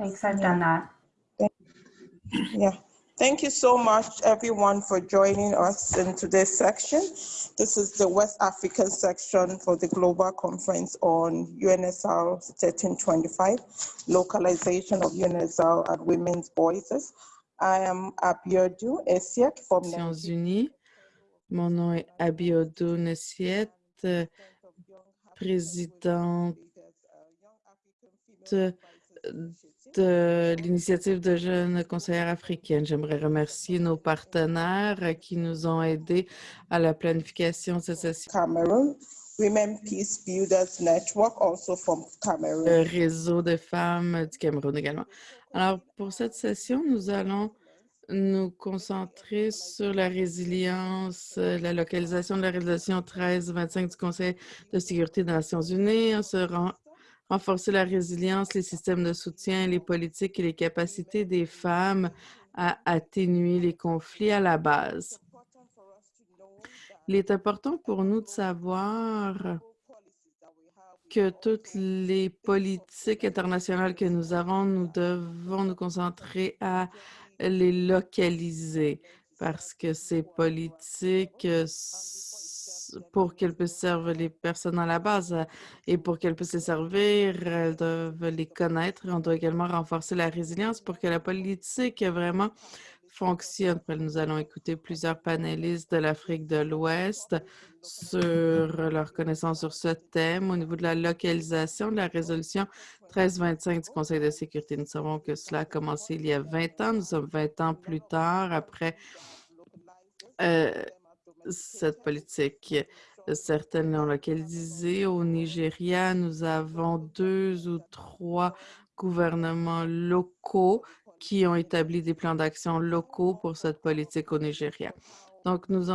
Thanks, I've done that. Yeah. Thank you so much, everyone, for joining us in today's section. This is the West African section for the Global Conference on UNSCR 1325, Localization of UNSCR at Women's Voices. I am Abiodun Esiek from Nations Nigeria. Unies. Mon nom est Abiodun Nessiet, euh, présidente de l'initiative de jeunes conseillères africaines. J'aimerais remercier nos partenaires qui nous ont aidés à la planification de cette session. Cameroon, Women Peace Builders Network, also from Cameroon. le réseau de femmes du Cameroun également. Alors, pour cette session, nous allons nous concentrer sur la résilience, euh, la localisation de la résolution 1325 du Conseil de sécurité des Nations unies, on se ren- renforcer la résilience, les systèmes de soutien, les politiques et les capacités des femmes à atténuer les conflits à la base. Il est important pour nous de savoir que toutes les politiques internationales que nous avons, nous devons nous concentrer à les localiser parce que ces politiques, pour qu'elles puissent servir les personnes à la base euh, et pour qu'elles puissent les servir, elles doivent les connaître. On doit également renforcer la résilience pour que la politique vraiment fonctionne. Après, Nous allons écouter plusieurs panélistes de l'Afrique de l'Ouest sur leur connaissance sur ce thème au niveau de la localisation de la résolution 1325 du Conseil de sécurité. Nous savons que cela a commencé il y a 20 ans. Nous sommes 20 ans plus tard après euh, cette politique. Certaines l'ont localisée. Au Nigeria, nous avons deux ou trois gouvernements locaux qui ont établi des plans d'action locaux pour cette politique au Nigeria. Donc, nous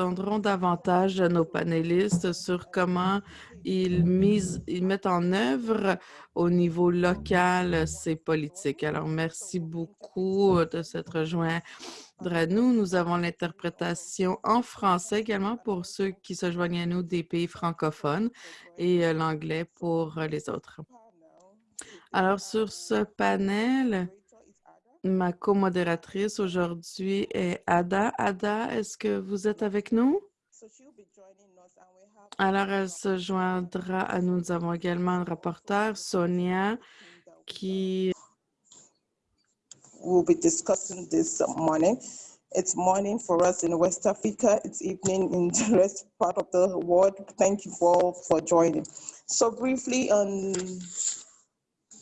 entendrons davantage de nos panélistes sur comment ils, mettent en œuvre au niveau local ces politiques. Alors, merci beaucoup de s'être rejoint à nous. Nous avons l'interprétation en français également pour ceux qui se joignent à nous des pays francophones et euh, l'anglais pour les autres. Alors, sur ce panel, ma co-modératrice aujourd'hui est Ada. Ada, est-ce que vous êtes avec nous? Alors, elle se joindra à nous. Nous avons également un rapporteur, Sonia, qui we'll be discussing this morning. It's morning for us in West Africa. It's evening in the rest part of the world. Thank you for for joining. So briefly on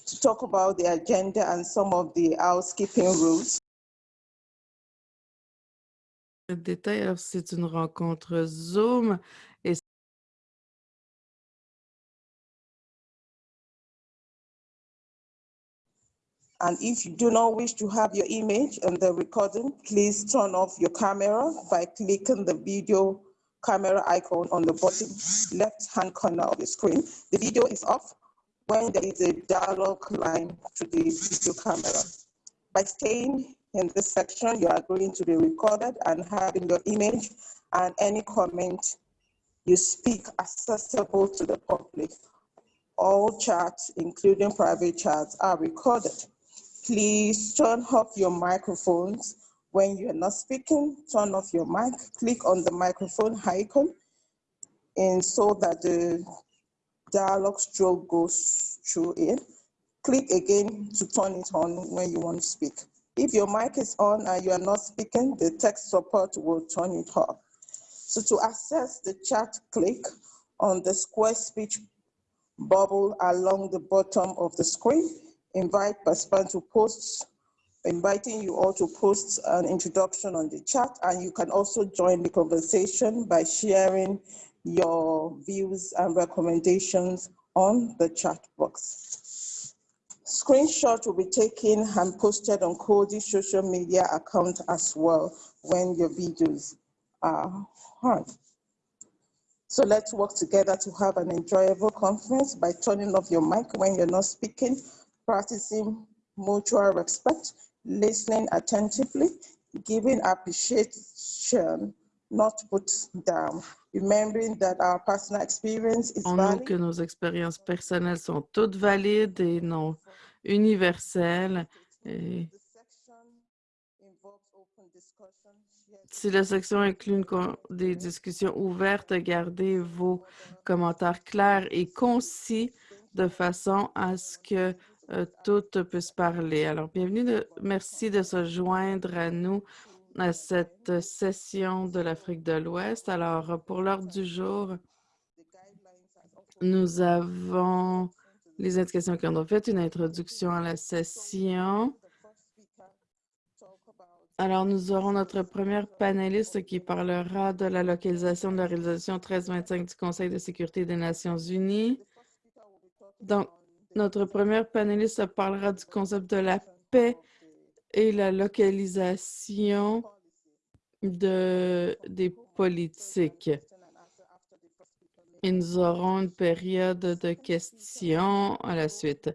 to talk about the agenda and some of the housekeeping rules. détail. Alors, c'est une rencontre Zoom et And if you do not wish to have your image in the recording, please turn off your camera by clicking the video camera icon on the bottom left-hand corner of the screen. The video is off when there is a dialog line to the video camera. By staying in this section, you are going to be recorded and having your image and any comment you speak accessible to the public. All chats, including private chats, are recorded. Please turn off your microphones. When you're not speaking, turn off your mic. Click on the microphone icon and so that the dialogue stroke goes through it. Click again to turn it on when you want to speak. If your mic is on and you are not speaking, the text support will turn it off. So to access the chat, click on the square speech bubble along the bottom of the screen. Invite participants to post, inviting you all to post an introduction on the chat, and you can also join the conversation by sharing your views and recommendations on the chat box. Screenshot will be taken and posted on Cody's social media account as well when your videos are on. So let's work together to have an enjoyable conference by turning off your mic when you're not speaking, practicing mutual respect, listening attentively, giving appreciation not put down, remembering that our personal experience is On nous que nos expériences personnelles sont toutes valides et non universelles. Et si la section inclut une des discussions ouvertes, gardez vos commentaires clairs et concis de façon à ce que euh, toutes puissent parler. Alors, bienvenue, de- merci de se joindre à nous à cette session de l'Afrique de l'Ouest. Alors, pour l'ordre du jour, nous avons les indications qui ont fait une introduction à la session. Alors, nous aurons notre première panéliste qui parlera de la localisation de la réalisation 1325 du Conseil de sécurité des Nations unies. Donc, notre première panéliste parlera du concept de la paix et la localisation de, des politiques. Et nous aurons une période de questions à la suite.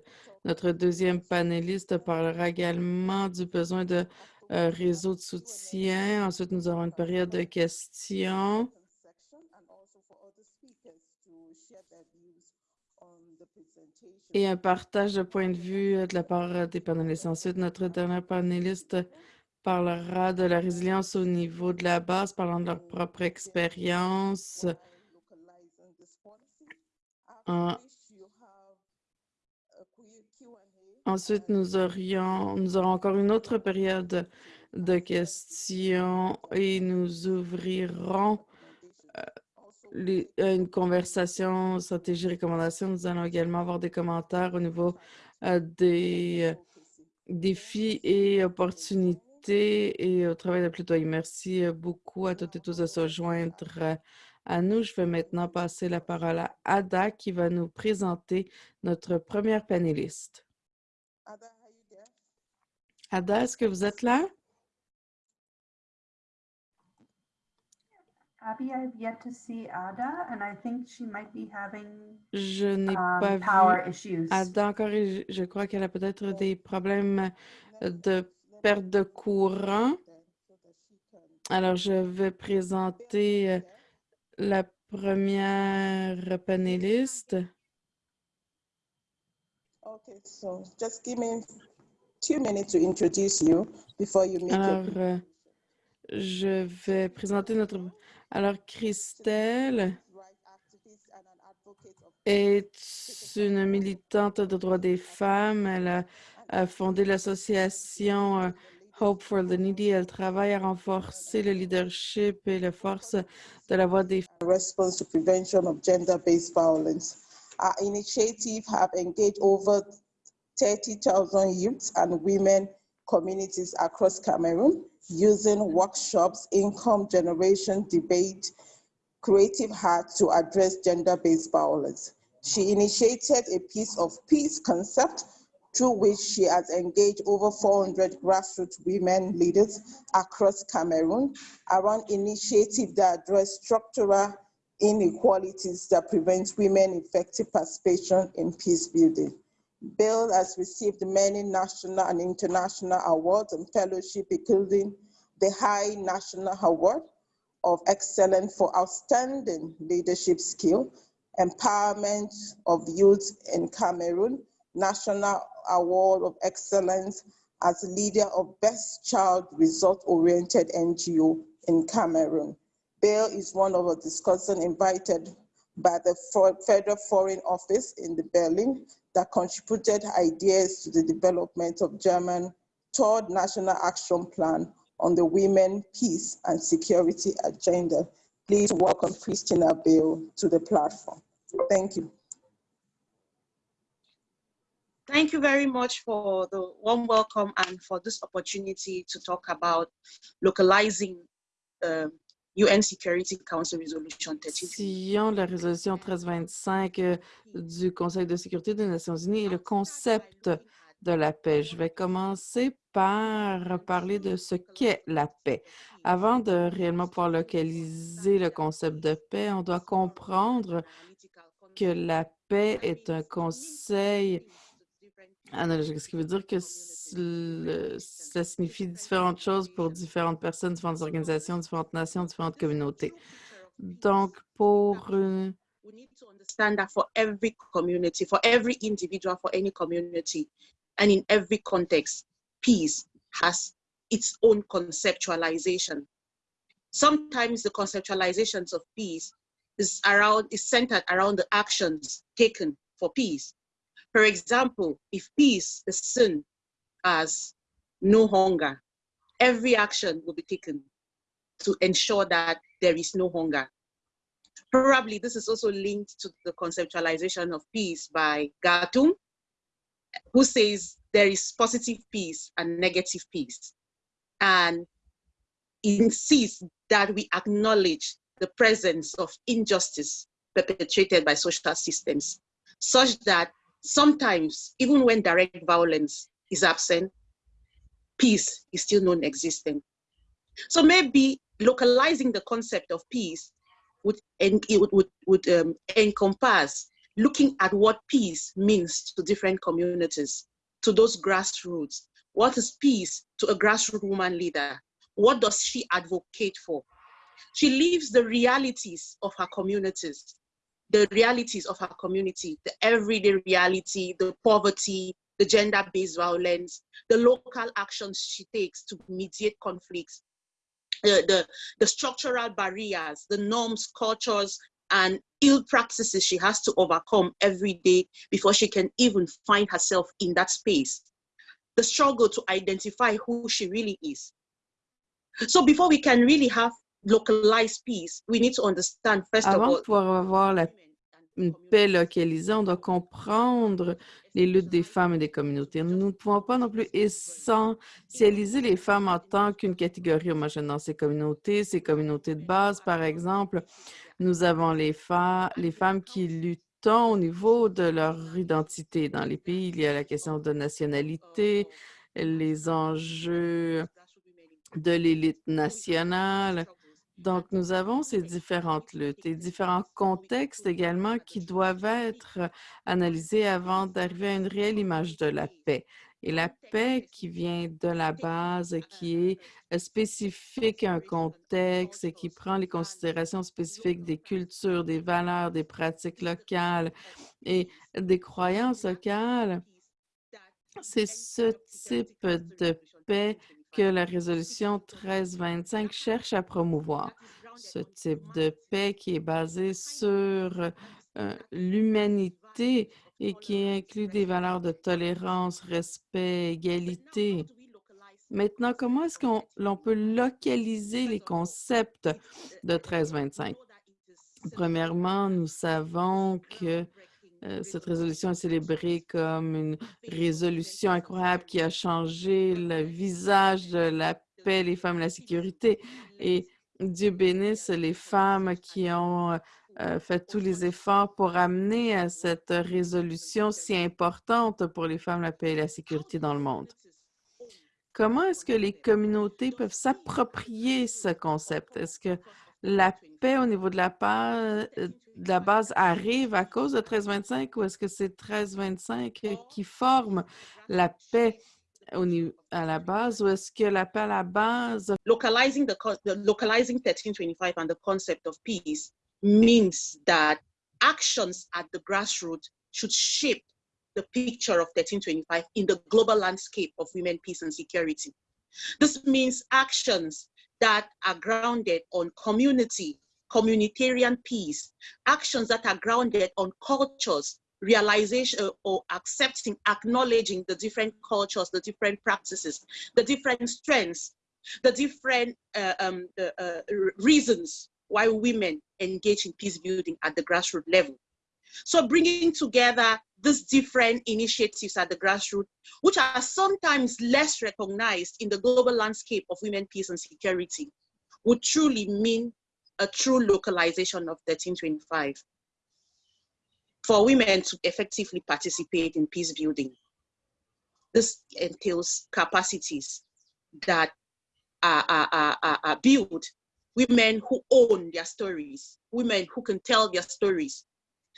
Notre deuxième panéliste parlera également du besoin de euh, réseaux de soutien. Ensuite, nous aurons une période de questions. section and also for other speakers to share their views on the presentation. Et un partage de points de vue euh, de la part euh, des panélistes. Ensuite, notre dernier panéliste parlera de la résilience au niveau de la base, parlant de leur propre expérience. Ensuite, nous aurions, nous aurons encore une autre période de questions et nous ouvrirons les- euh, une conversation stratégie recommandation. Nous allons également avoir des commentaires au niveau euh, des euh, défis et opportunités et au travail de plaidoyer. Merci beaucoup à toutes et tous de se joindre à nous. Je vais maintenant passer la parole à Ada qui va nous présenter notre première panéliste. Ada, are you there? Ada, est-ce que vous êtes là? Abby, I've yet to see Ada, and I think she might be having Je n'ai pas um, power vu issues. Ada encore et je je crois qu'elle a peut-être des problèmes de perte de courant. Alors, je vais présenter euh, la première panéliste. Okay, so just give me two minutes to introduce you before you make Alors, euh, je vais présenter notre... Alors, Christelle est une militante de droits des femmes? Elle a, fondé l'association euh, Hope for the Needy. Elle travaille à renforcer le leadership et la force de la voix des response to prevention of gender-based violence. Our initiative have engaged over 30,000 youths and women communities across Cameroon using workshops, income generation, debate, creative heart to address gender-based violence. She initiated a piece of peace concept through which she has engaged over 400 grassroots women leaders across Cameroon around initiatives that address structural inequalities that prevent women effective participation in peace building. Bill has received many national and international awards and fellowship, including the High National Award of Excellence for Outstanding Leadership Skill, Empowerment of Youth in Cameroon, National Award of Excellence as leader of Best Child Result-Oriented NGO in Cameroon. Bill is one of the discussants invited by the Federal Foreign Office in the Berlin that contributed ideas to the development of German third national action plan on the women, peace, and security agenda. Please welcome Christina Bill to the platform. Thank you. Thank you very much for the warm welcome and for this opportunity to talk about localizing the UN Security Council Resolution 13. Sillon de la résolution 1325 euh, du Conseil de sécurité des Nations unies et le concept de la paix. Je vais commencer par parler de ce qu'est la paix. Avant de réellement pouvoir localiser le concept de paix, on doit comprendre que la paix est un conseil analogique, ce qui veut dire que le- ça signifie différentes choses pour différentes personnes, différentes organisations, différentes nations, différentes communautés. Donc, pour une- we need to understand that for every community, for every individual, for any community, and in every context, peace has its own conceptualization. Sometimes the conceptualizations of peace is around is centered around the actions taken for peace. For example, if peace is seen as no hunger, every action will be taken to ensure that there is no hunger. Probably this is also linked to the conceptualization of peace by Galtung, who says there is positive peace and negative peace. And insists that we acknowledge the presence of injustice perpetrated by social systems, such that sometimes, even when direct violence is absent, peace is still non-existent. So maybe localizing the concept of peace would, would, would, would um, encompass looking at what peace means to different communities, to those grassroots. What is peace to a grassroots woman leader? What does she advocate for? She lives the realities of her communities, the realities of her community, the everyday reality, the poverty, the gender-based violence, the local actions she takes to mediate conflicts, the, the, the structural barriers, the norms, cultures, and ill practices she has to overcome every day before she can even find herself in that space. The struggle to identify who she really is. So before we can really have localized peace, we need to understand first of avant all de pouvoir avoir la- une paix localisée, on doit comprendre les luttes des femmes et des communautés. Nous ne pouvons pas non plus essentialiser les femmes en tant qu'une catégorie homogène dans ces communautés. Ces communautés de base, par exemple, nous avons les, les femmes qui luttent au niveau de leur identité. Dans les pays, il y a la question de nationalité, les enjeux de l'élite nationale. Donc, nous avons ces différentes luttes et différents contextes également qui doivent être analysés avant d'arriver à une réelle image de la paix. Et la paix qui vient de la base, qui est euh, spécifique à un contexte et qui prend les considérations spécifiques des cultures, des valeurs, des pratiques locales et des croyances locales, c'est ce type de paix que la résolution 1325 cherche à promouvoir. Ce type de paix qui est basé sur euh, l'humanité et qui inclut des valeurs de tolérance, respect, égalité. Maintenant, comment est-ce qu'on l'on peut localiser les concepts de 1325? Premièrement, nous savons que cette résolution est célébrée comme une résolution incroyable qui a changé le visage de la paix, les femmes et la sécurité. Et Dieu bénisse les femmes qui ont euh, fait tous les efforts pour amener à cette résolution si importante pour les femmes, la paix et la sécurité dans le monde. Comment est-ce que les communautés peuvent s'approprier ce concept? Est-ce que la paix au niveau de la, pa- euh, base arrive à cause de 1325 ou est-ce que c'est 1325 qui forme la paix au niveau, à la base ou est-ce que la paix à la base localizing the localizing 1325 and the concept of peace means that actions at the grassroots should shape the picture of 1325 in the global landscape of women, peace, and security. This means actions that are grounded on community, communitarian peace, actions that are grounded on cultures, realization or accepting, acknowledging the different cultures, the different practices, the different strengths, the different uh, um, uh, uh, reasons why women engage in peace building at the grassroots level. So bringing together these different initiatives at the grassroots, which are sometimes less recognized in the global landscape of women, peace and security, would truly mean a true localization of 1325 for women to effectively participate in peace building. This entails capacities that are, are, are, are- built, women who own their stories, women who can tell their stories,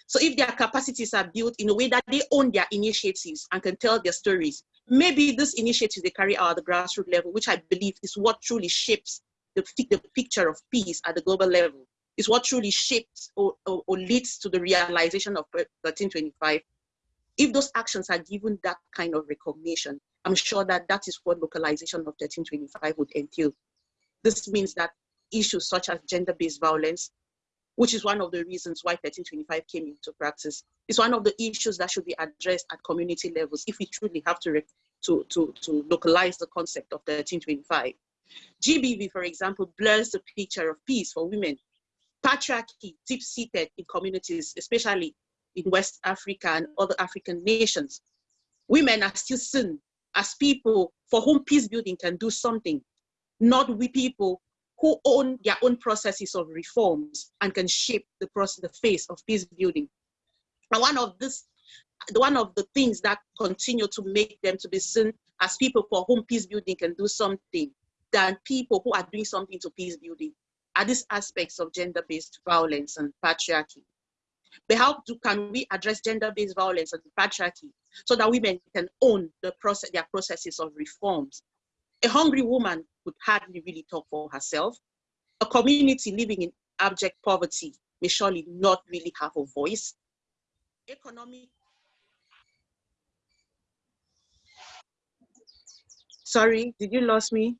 So if their capacities are built in a way that they own their initiatives and can tell their stories, maybe this initiative they carry out at the grassroots level, which I believe is what truly shapes the, the picture of peace at the global level, is what truly shapes or, or, or leads to the realization of 1325. If those actions are given that kind of recognition, I'm sure that that is what localization of 1325 would entail. This means that issues such as gender-based violence, which is one of the reasons why 1325 came into practice, is one of the issues that should be addressed at community levels if we truly have to, to, to, to localize the concept of 1325. GBV, for example, blurs the picture of peace for women. Patriarchy, deep-seated in communities, especially in West Africa and other African nations. Women are still seen as people for whom peace building can do something, not we people who own their own processes of reforms and can shape the process, the face of peace building. And one of this, one of the things that continue to make them to be seen as people for whom peace building can do something than people who are doing something to peace building are these aspects of gender-based violence and patriarchy. But how do, can we address gender-based violence and patriarchy so that women can own the process, their processes of reforms? A hungry woman would hardly really talk for herself. A community living in abject poverty may surely not really have a voice. Economic. Sorry, did you lose me?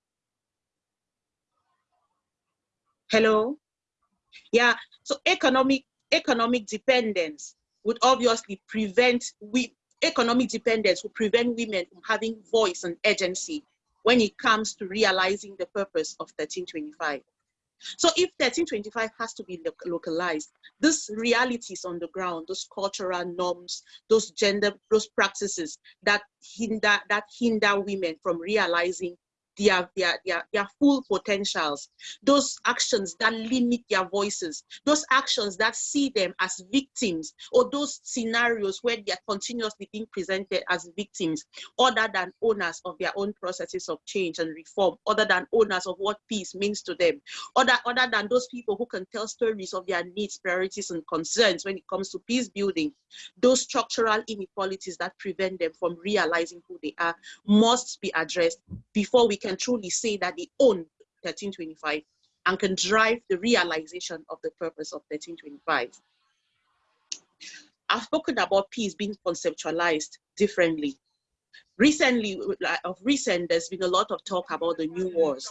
Hello? Yeah, so economic economic dependence would obviously prevent we economic dependence would prevent women from having voice and agency when it comes to realizing the purpose of 1325. So if 1325 has to be lo- localized, these realities on the ground, those cultural norms, those gender, those practices that hinder that hinder women from realizing their, their, their, their full potentials, those actions that limit their voices, those actions that see them as victims, or those scenarios where they are continuously being presented as victims, other than owners of their own processes of change and reform, other than owners of what peace means to them, other, other than those people who can tell stories of their needs, priorities, and concerns when it comes to peace building, those structural inequalities that prevent them from realizing who they are must be addressed before we can truly say that they own 1325 and can drive the realization of the purpose of 1325. I've spoken about peace being conceptualized differently. Recently, of recent, there's been a lot of talk about the new wars.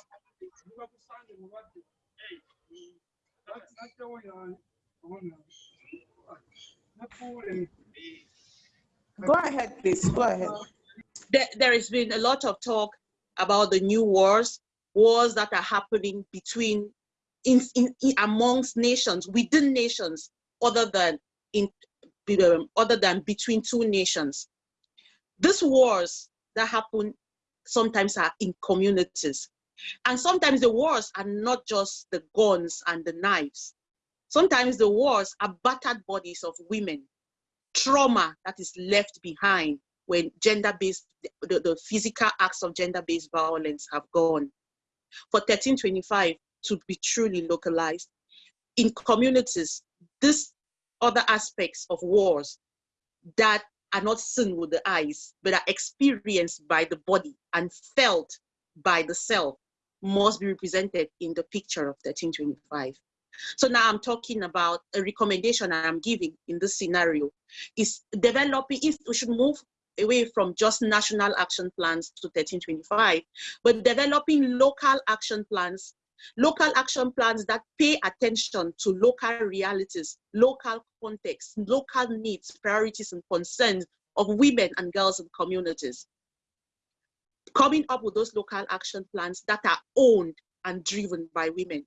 Go ahead, please, go ahead. there, there has been a lot of talk about the new wars, wars that are happening between, in, in, in amongst nations, within nations, other than in, um, other than between two nations. These wars that happen sometimes are in communities, and sometimes the wars are not just the guns and the knives. Sometimes the wars are battered bodies of women, trauma that is left behind when gender-based, the, the physical acts of gender-based violence have gone. For 1325 to be truly localized, in communities, these other aspects of wars that are not seen with the eyes, but are experienced by the body and felt by the self must be represented in the picture of 1325. So now I'm talking about a recommendation I'm giving in this scenario is developing, if we should move away from just national action plans to 1325, but developing local action plans, local action plans that pay attention to local realities, local contexts, local needs, priorities, and concerns of women and girls in communities. Coming up with those local action plans that are owned and driven by women.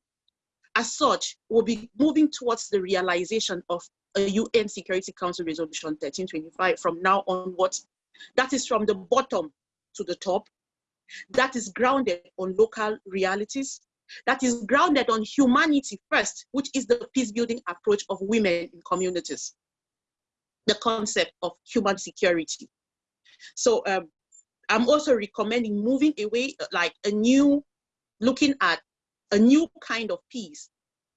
As such, we'll be moving towards the realization of a UN Security Council Resolution 1325 from now onwards that is from the bottom to the top. That is grounded on local realities. That is grounded on humanity first, which is the peace building approach of women in communities. The concept of human security. So um, I'm also recommending moving away, uh, like a new, looking at a new kind of peace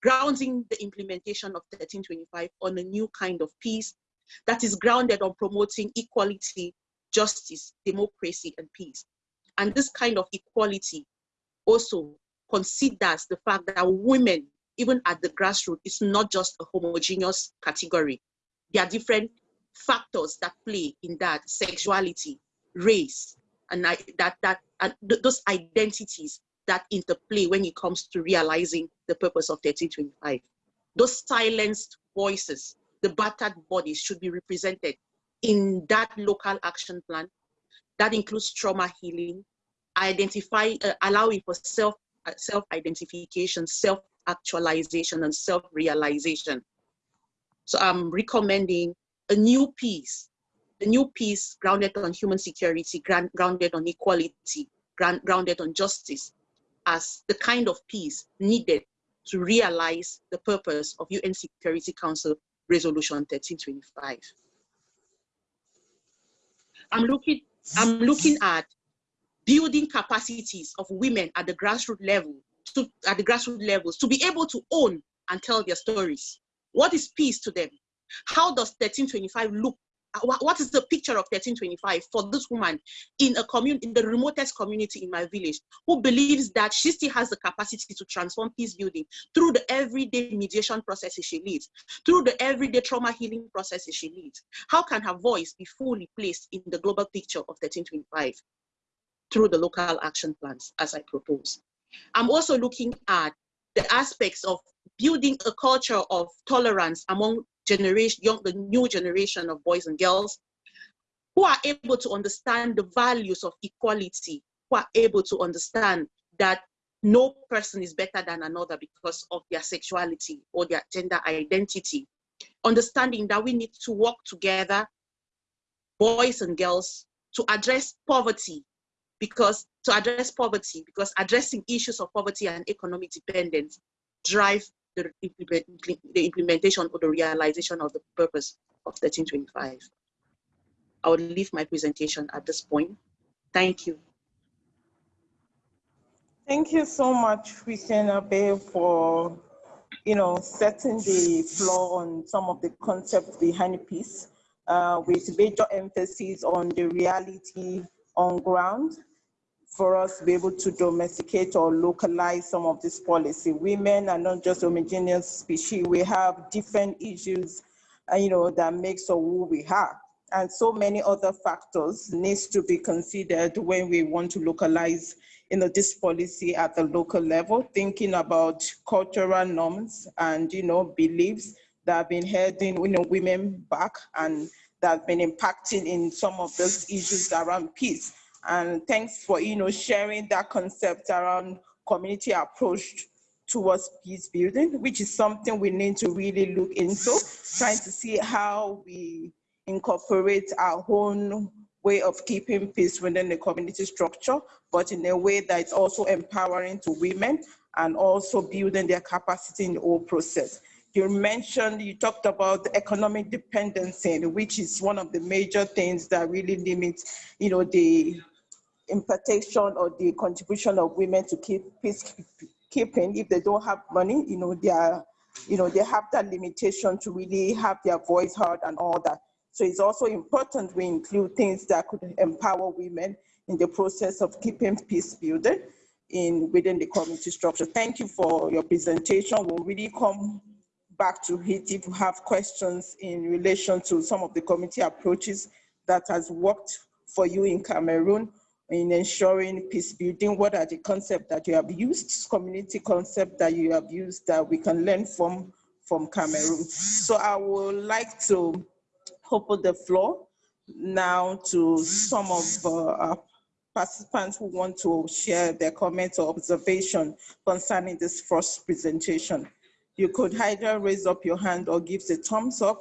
grounding the implementation of 1325 on a new kind of peace that is grounded on promoting equality, justice, democracy, and peace. And this kind of equality also considers the fact that women, even at the grassroots, is not just a homogeneous category. There are different factors that play in that sexuality, race, and that that and th those identities that interplay when it comes to realizing the purpose of 1325. Those silenced voices, the battered bodies should be represented in that local action plan. That includes trauma healing, identify, uh, allowing for self, uh, self-identification, self-actualization, and self-realization. So I'm recommending a new peace, a new peace grounded on human security, grounded on equality, grounded on justice, as the kind of peace needed to realize the purpose of UN Security Council Resolution 1325. I'm looking, I'm looking at building capacities of women at the grassroots level, to, at the grassroots levels, to be able to own and tell their stories. What is peace to them? How does 1325 look Uh, what is the picture of 1325 for this woman in a community, in the remotest community in my village, who believes that she still has the capacity to transform peace building through the everyday mediation processes she leads, through the everyday trauma healing processes she leads? How can her voice be fully placed in the global picture of 1325 through the local action plans as I propose? I'm also looking at the aspects of building a culture of tolerance among generation, young, the new generation of boys and girls who are able to understand the values of equality, who are able to understand that no person is better than another because of their sexuality or their gender identity. Understanding that we need to work together, boys and girls, to address poverty because to address poverty because addressing issues of poverty and economic dependence drive the, the implementation or the realization of the purpose of 1325. I will leave my presentation at this point. Thank you. Thank you so much, Christiana Bay, for you know setting the floor on some of the concepts behind the piece, uh, with major emphasis on the reality on ground for us to be able to domesticate or localize some of this policy. Women are not just homogeneous species. We have different issues, uh, you know, that makes us who we are. And so many other factors needs to be considered when we want to localize you know, this policy at the local level, thinking about cultural norms and, you know, beliefs that have been holding you know, women back and that have been impacting in some of those issues around peace. And thanks for, you know, sharing that concept around community approach towards peace building, which is something we need to really look into, trying to see how we incorporate our own way of keeping peace within the community structure, but in a way that is also empowering to women and also building their capacity in the whole process. You mentioned, you talked about the economic dependency, which is one of the major things that really limits, you know, the impartation or the contribution of women to keep peacekeeping if they don't have money, you know, they are, you know, they have that limitation to really have their voice heard and all that. So it's also important we include things that could empower women in the process of keeping peace building in within the community structure. Thank you for your presentation. We'll really come back to it if you have questions in relation to some of the community approaches that has worked for you in Cameroon in ensuring peace building? What are the concepts that you have used, community concept that you have used that we can learn from, from Cameroon? So I would like to open the floor now to some of uh, participants who want to share their comments or observation concerning this first presentation. You could either raise up your hand or give the thumbs up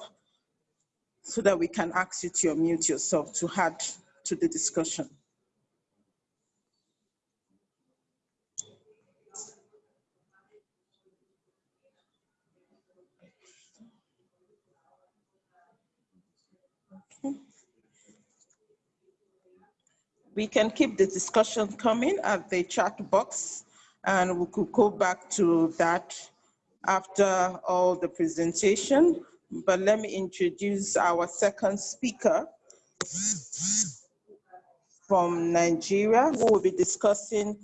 so that we can ask you to unmute yourself to add to the discussion. we can keep the discussion coming at the chat box and we could go back to that after all the presentation, but let me introduce our second speaker from Nigeria, who will be discussing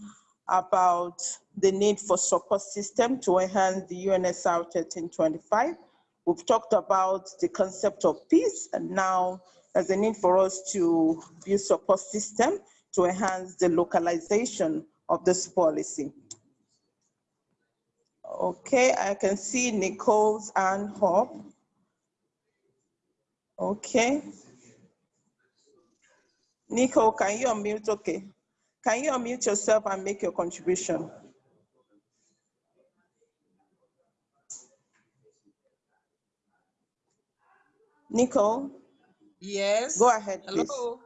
about the need for support system to enhance the UNSCR 1325. We've talked about the concept of peace, and now there's a need for us to build support system to enhance the localization of this policy. Okay, I can see Nicole's and Hope. Okay. Nicole, can you unmute? Okay. Can you unmute yourself and make your contribution? Nicole, Yes. go ahead, please. Hello.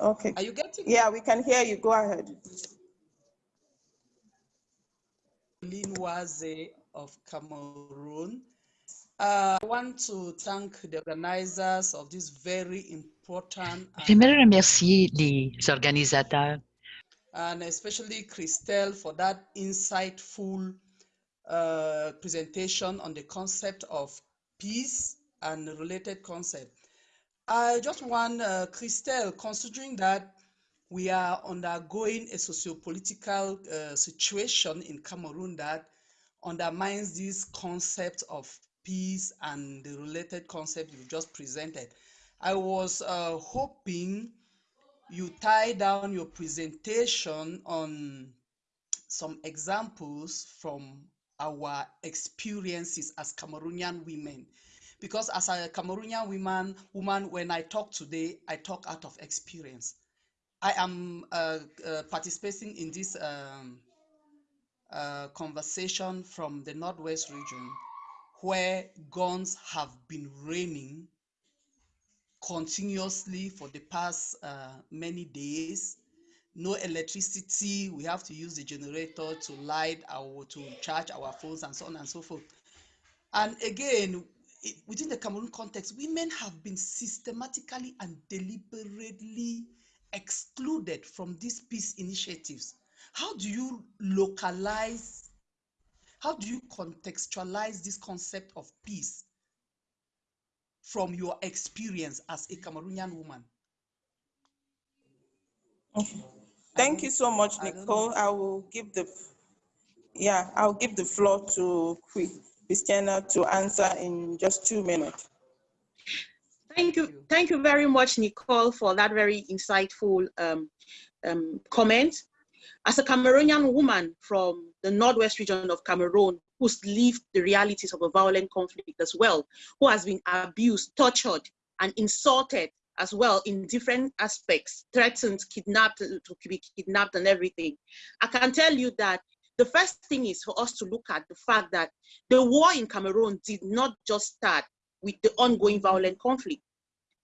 Okay. Are you getting Yeah, we can hear you. Go ahead. Waze of Cameroon? Uh, I want to thank the organizers of this very important J'aimerais remercier les organisateurs, and especially Christelle for that insightful uh, presentation on the concept of peace and related concept. I just want uh, Christelle, considering that we are undergoing a socio-political uh, situation in Cameroon that undermines this concept of peace and the related concept you just presented. I was uh, hoping you tie down your presentation on some examples from our experiences as Cameroonian women. Because as a Cameroonian woman, woman, when I talk today, I talk out of experience. I am uh, uh, participating in this um, uh, conversation from the Northwest region where guns have been raining continuously for the past uh, many days. No electricity, we have to use the generator to light our, to charge our phones and so on and so forth. And again, it, within the Cameroon context, women have been systematically and deliberately excluded from these peace initiatives. How do you localize, how do you contextualize this concept of peace from your experience as a Cameroonian woman? Okay. Thank you so much, Nicole. I will give the, yeah, I'll give the floor to Chris- Christiana to answer in just two minutes. Thank you, thank you very much, Nicole, for that very insightful um, um, comment. As a Cameroonian woman from the northwest region of Cameroon, who's lived the realities of a violent conflict as well, who has been abused, tortured, and insulted as well in different aspects, threatened, kidnapped, to be kidnapped and everything. I can tell you that the first thing is for us to look at the fact that the war in Cameroon did not just start with the ongoing violent conflict.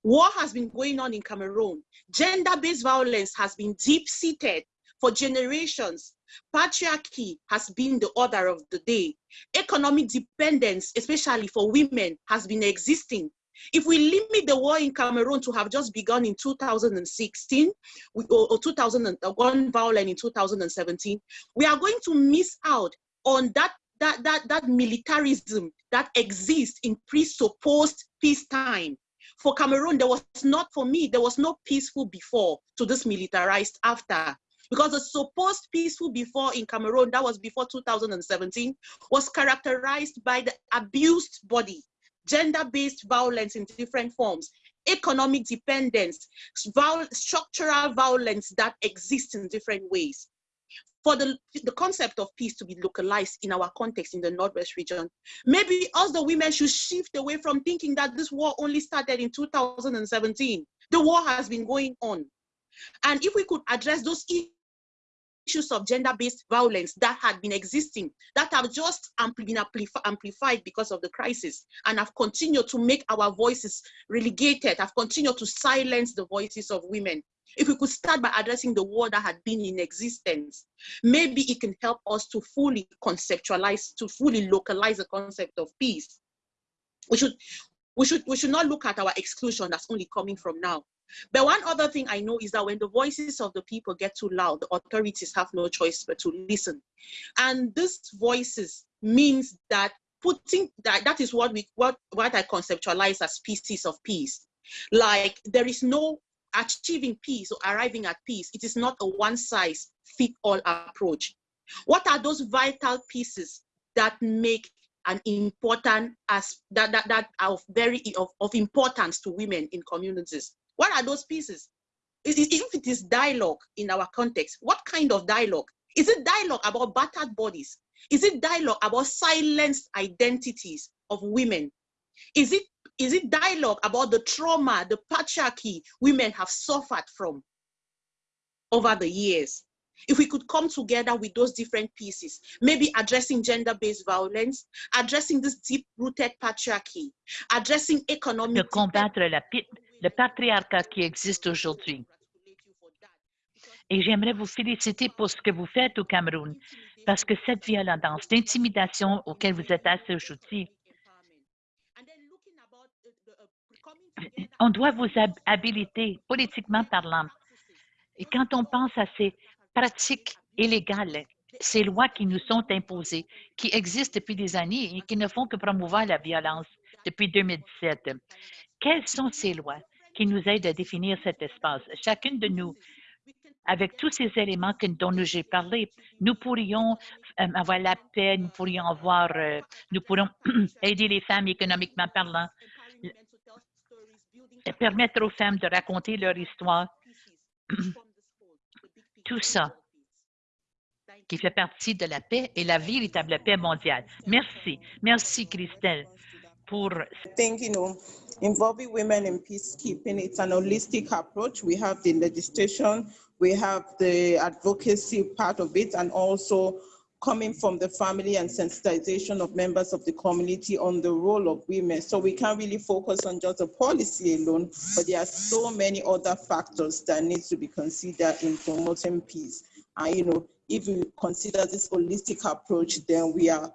War has been going on in Cameroon. Gender-based violence has been deep-seated for generations. Patriarchy has been the order of the day. Economic dependence, especially for women, has been existing. If we limit the war in Cameroon to have just begun in 2016 or, or 2001 violent in 2017, we are going to miss out on that that that that militarism that exists in presupposed peacetime. For Cameroon, there was not for me, there was no peaceful before to this militarized after. Because the supposed peaceful before in Cameroon, that was before 2017, was characterized by the abused body, gender-based violence in different forms, economic dependence, viol- structural violence that exists in different ways for the, the concept of peace to be localized in our context in the Northwest region. Maybe us, the women, should shift away from thinking that this war only started in 2017. The war has been going on. And if we could address those issues of gender-based violence that had been existing, that have just been amplified because of the crisis, and have continued to make our voices relegated, have continued to silence the voices of women. If we could start by addressing the war that had been in existence, maybe it can help us to fully conceptualize, to fully localize the concept of peace. We should, we should, we should not look at our exclusion that's only coming from now. But one other thing I know is that when the voices of the people get too loud, the authorities have no choice but to listen. And these voices means that putting that that is what we what what I conceptualize as pieces of peace. Like there is no achieving peace or arriving at peace. It is not a one size fit all approach. What are those vital pieces that make an important as that that, that are of very of, of importance to women in communities? What are those pieces? Is it- If it is dialogue in our context, what kind of dialogue? Is it dialogue about battered bodies? Is it dialogue about silenced identities of women? Is it is it dialogue about the trauma, the patriarchy women have suffered from over the years? If we could come together with those different pieces, maybe addressing gender-based violence, addressing this deep-rooted patriarchy, addressing economic combattre la le patriarcat qui existe aujourd'hui. Et j'aimerais vous féliciter pour ce que vous faites au Cameroun, parce que cette violence d'intimidation auquel vous êtes assujettis, on doit vous hab- habiliter politiquement parlant. Et quand on pense à ces pratiques illégales, ces lois qui nous sont imposées, qui existent depuis des années et qui ne font que promouvoir la violence depuis 2017, quelles sont ces lois? Qui nous aident à définir cet espace? Chacune de nous, avec tous ces éléments que- dont j'ai parlé, nous pourrions euh, avoir la paix, nous pourrions avoir, euh, nous pourrions aider les femmes économiquement parlant, et permettre aux femmes de raconter leur histoire. Tout ça qui fait partie de la paix et la véritable paix mondiale. Merci. Merci, Christelle, pour I think, you know, involving women in peacekeeping, it's an holistic approach. We have the legislation, we have the advocacy part of it, and also coming from the family and sensitization of members of the community on the role of women. So we can't really focus on just the policy alone, but there are so many other factors that need to be considered in promoting peace. And, you know, if we consider this holistic approach, then we are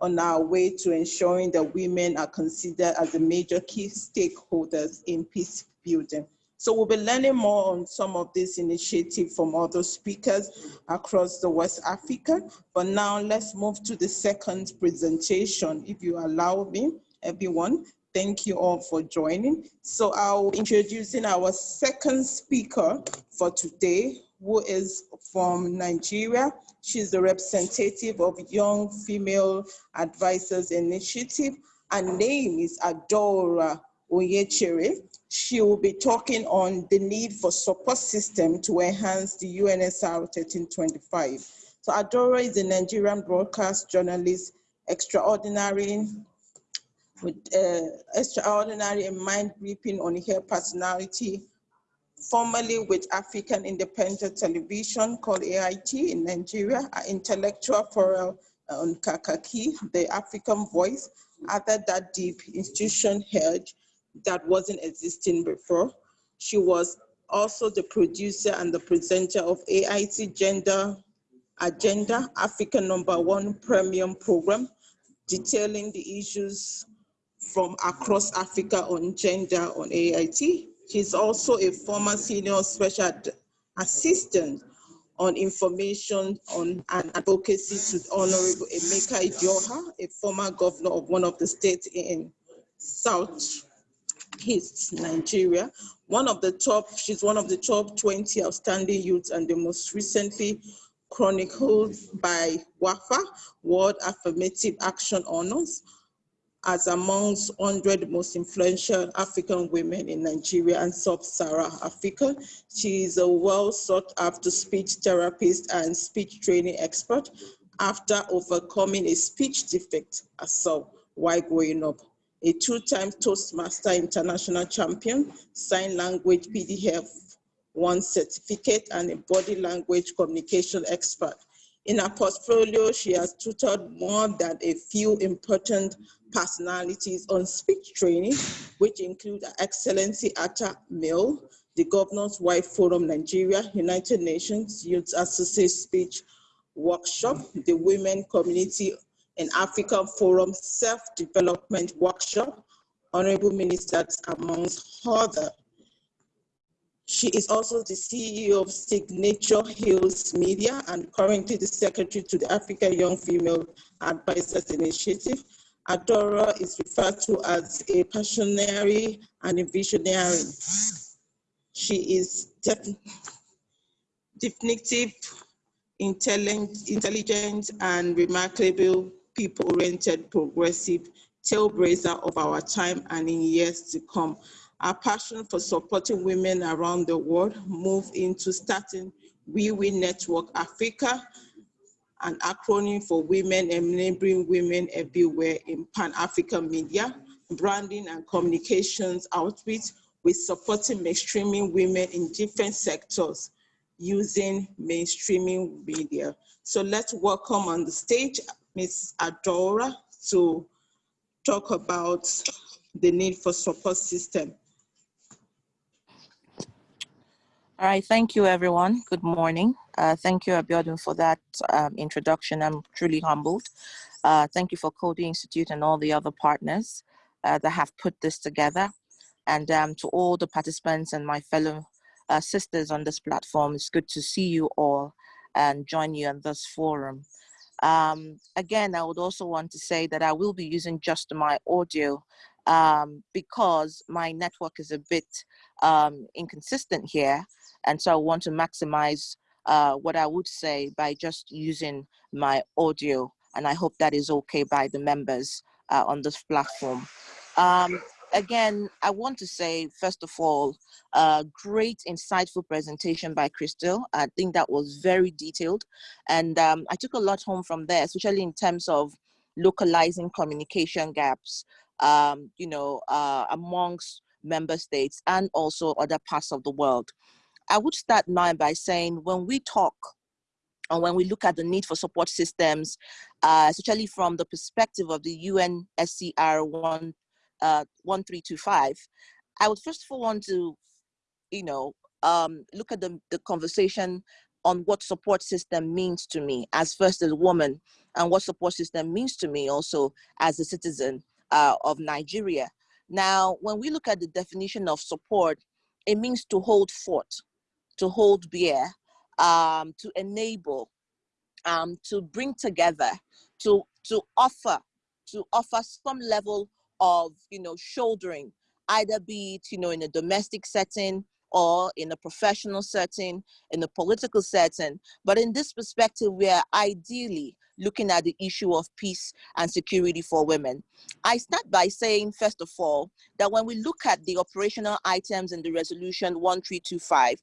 on our way to ensuring that women are considered as the major key stakeholders in peace building. So we'll be learning more on some of this initiative from other speakers across the West Africa. But now let's move to the second presentation, if you allow me, everyone. Thank you all for joining. So I'll be introducing our second speaker for today, who is from Nigeria. She's the representative of Young Female Advisors Initiative. Her name is Adora Oyechere. She will be talking on the need for support system to enhance the UNSCR 1325. So Adora is a Nigerian broadcast journalist, extraordinary with uh, extraordinary and mind gripping on her personality, formerly with African Independent Television called AIT in Nigeria, an intellectual forum uh, on Kakaki, the African voice, other that deep institution head that wasn't existing before. She was also the producer and the presenter of AIT Gender Agenda, African number one premium program, detailing the issues from across Africa on gender on AIT. She's also a former senior special assistant on information on and advocacy to Honorable Emeka Ihedioha, a former governor of one of the states in South East Nigeria. One of the top, she's one of the top 20 outstanding youths and the most recently chronicled by WAFA, World Affirmative Action Honors, as amongst 100 most influential African women in Nigeria and Sub-Saharan Africa. She is a well sought after speech therapist and speech training expert after overcoming a speech defect assault while growing up. A two-time Toastmaster International Champion, Sign Language PDF one certificate and a body language communication expert. In her portfolio, she has tutored more than a few important personalities on speech training, which include Excellency Atta Mill, the Governor's Wife Forum Nigeria, United Nations Youth Associate Speech Workshop, the Women Community and African Forum Self-Development Workshop, Honorable Ministers amongst other. She is also the CEO of Signature Hills Media and currently the secretary to the African Young Female Advisors Initiative. Adora is referred to as a passionary and a visionary. She is def- definitive, intelligent, and remarkable, people-oriented, progressive trailblazer of our time and in years to come. Our passion for supporting women around the world moved into starting We Win Network Africa, an acronym for Women Enabling Women Everywhere in Pan-African Media, Branding and Communications Outreach with supporting mainstreaming women in different sectors using mainstreaming media. So let's welcome on the stage Ms. Adora to talk about the need for support system. All right, thank you, everyone. Good morning. Uh, thank you, Abiodun, for that um, introduction. I'm truly humbled. Uh, thank you for Coady Institute and all the other partners uh, that have put this together. And um, to all the participants and my fellow uh, sisters on this platform, it's good to see you all and join you on this forum. Um, again, I would also want to say that I will be using just my audio um, because my network is a bit um, inconsistent here. And so I want to maximize uh, what I would say by just using my audio. And I hope that is okay by the members uh, on this platform. Um, again, I want to say, first of all, a great insightful presentation by Crystal. I think that was very detailed. And um, I took a lot home from there, especially in terms of localizing communication gaps, um, you know, uh, amongst member states and also other parts of the world. I would start now by saying when we talk and when we look at the need for support systems, uh, especially from the perspective of the UNSCR 1, uh, 1325, I would first of all want to, you know, um, look at the, the conversation on what support system means to me as first as a woman and what support system means to me also as a citizen uh, of Nigeria. Now, when we look at the definition of support, it means to hold fort, to hold bear, um, to enable, um, to bring together, to to offer, to offer some level of you know shouldering, either be it you know in a domestic setting or in a professional setting, in a political setting. But in this perspective, we are ideally looking at the issue of peace and security for women. I start by saying, first of all, that when we look at the operational items in the resolution 1325,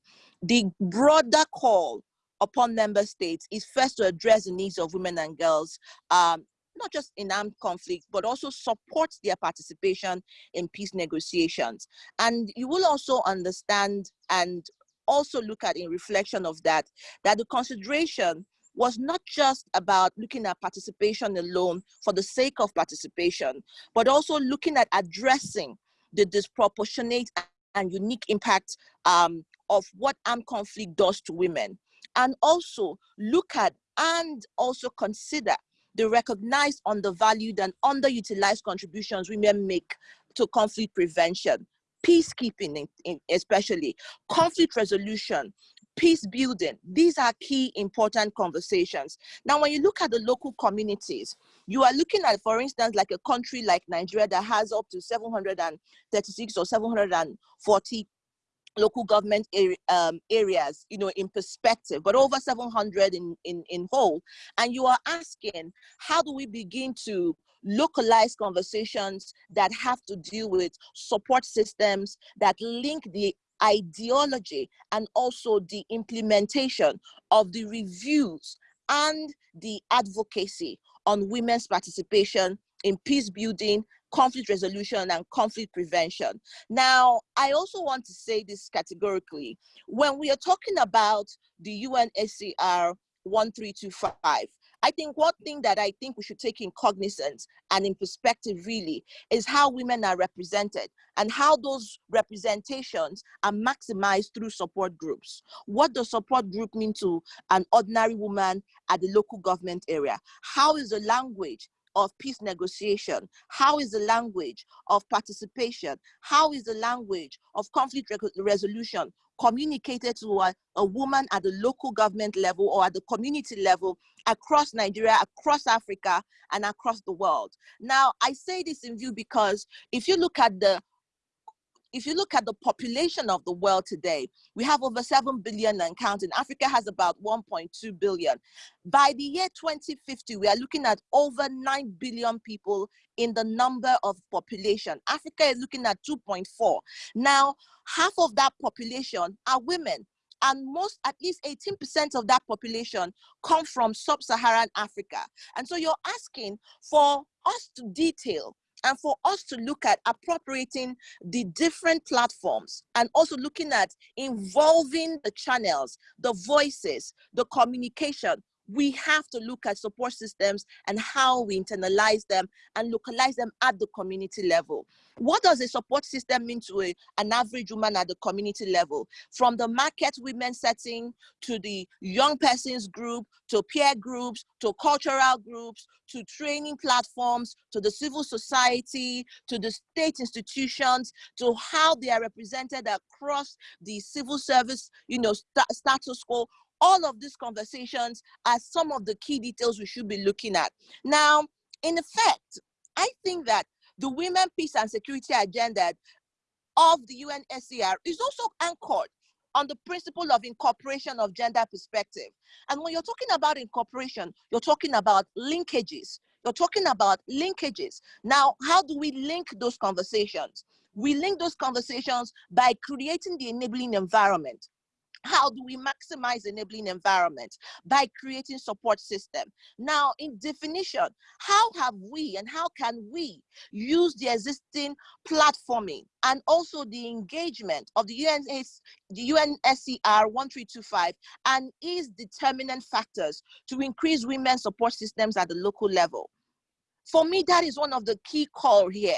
the broader call upon member states is first to address the needs of women and girls um, not just in armed conflict, but also support their participation in peace negotiations. And you will also understand and also look at in reflection of that, that the consideration was not just about looking at participation alone for the sake of participation, but also looking at addressing the disproportionate and unique impact um, of what armed conflict does to women. And also look at and also consider the recognized, undervalued, and underutilized contributions women make to conflict prevention, peacekeeping, in, in, especially conflict resolution, peace building. These are key important conversations. Now, when you look at the local communities, you are looking at, for instance, like a country like Nigeria that has up to 736 or 740 local government um, areas, you know, in perspective, but over 700 in, in, in whole. And you are asking, how do we begin to localize conversations that have to deal with support systems that link the ideology and also the implementation of the reviews and the advocacy on women's participation in peace building conflict resolution and conflict prevention. Now, I also want to say this categorically. When we are talking about the UNSCR 1325, I think one thing that I think we should take in cognizance and in perspective really is how women are represented and how those representations are maximized through support groups. What does support group mean to an ordinary woman at the local government area? How is the language of peace negotiation? How is the language of participation? How is the language of conflict resolution communicated to a, a woman at the local government level or at the community level across Nigeria, across Africa, and across the world. Now, I say this in view because if you look at the if you look at the population of the world today, we have over 7 billion and counting. Africa has about 1.2 billion. By the year 2050, we are looking at over 9 billion people in the number of population. Africa is looking at 2.4. Now, half of that population are women and most at least 18% of that population come from sub-saharan africa and so you're asking for us to detail and for us to look at appropriating the different platforms and also looking at involving the channels, the voices, the communication, we have to look at support systems and how we internalize them and localize them at the community level. What does a support system mean to a, an average woman at the community level? From the market women setting to the young persons group, to peer groups, to cultural groups, to training platforms, to the civil society, to the state institutions, to how they are represented across the civil service, you know, st status quo all of these conversations are some of the key details we should be looking at. Now, in effect, I think that the women, peace and security agenda of the UNSCR is also anchored on the principle of incorporation of gender perspective. And when you're talking about incorporation, you're talking about linkages. You're talking about linkages. Now, how do we link those conversations? We link those conversations by creating the enabling environment how do we maximize enabling environment? By creating support system. Now in definition how have we and how can we use the existing platforming and also the engagement of the UNS, the UNSCR 1325 and its determinant factors to increase women's support systems at the local level for me, that is one of the key core here.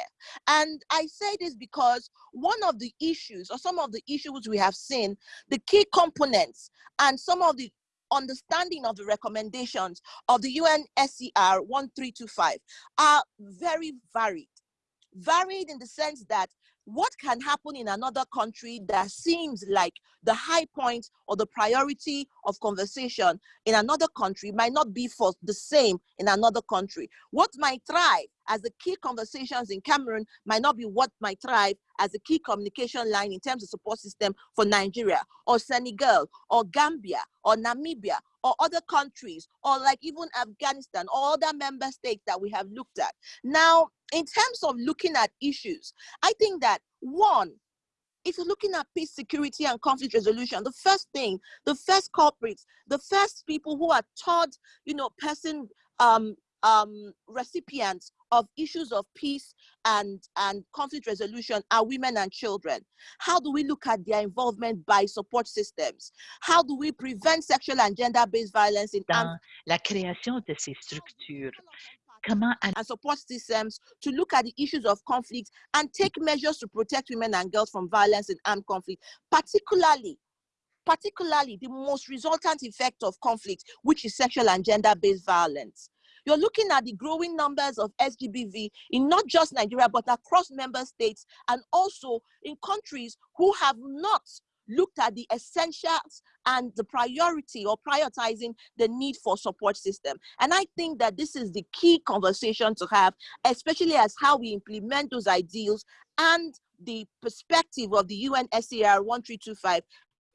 And I say this because one of the issues or some of the issues we have seen, the key components and some of the understanding of the recommendations of the UNSCR 1325 are very varied. Varied in the sense that what can happen in another country that seems like the high point or the priority of conversation in another country might not be for the same in another country. What might thrive as the key conversations in Cameroon might not be what might thrive as a key communication line in terms of support system for Nigeria or Senegal or Gambia or Namibia or other countries or like even Afghanistan or other member states that we have looked at. Now, in terms of looking at issues, I think that one, if you're looking at peace, security, and conflict resolution, the first thing, the first culprits, the first people who are taught, you know, person um, um, recipients of issues of peace and, and conflict resolution are women and children. How do we look at their involvement by support systems? How do we prevent sexual and gender-based violence in Dans la création de ces structures, and support systems to look at the issues of conflict and take measures to protect women and girls from violence and armed conflict, particularly particularly the most resultant effect of conflict, which is sexual and gender-based violence. You're looking at the growing numbers of SGBV in not just Nigeria, but across member states and also in countries who have not looked at the essentials and the priority or prioritizing the need for support system. And I think that this is the key conversation to have, especially as how we implement those ideals and the perspective of the UNSCR 1325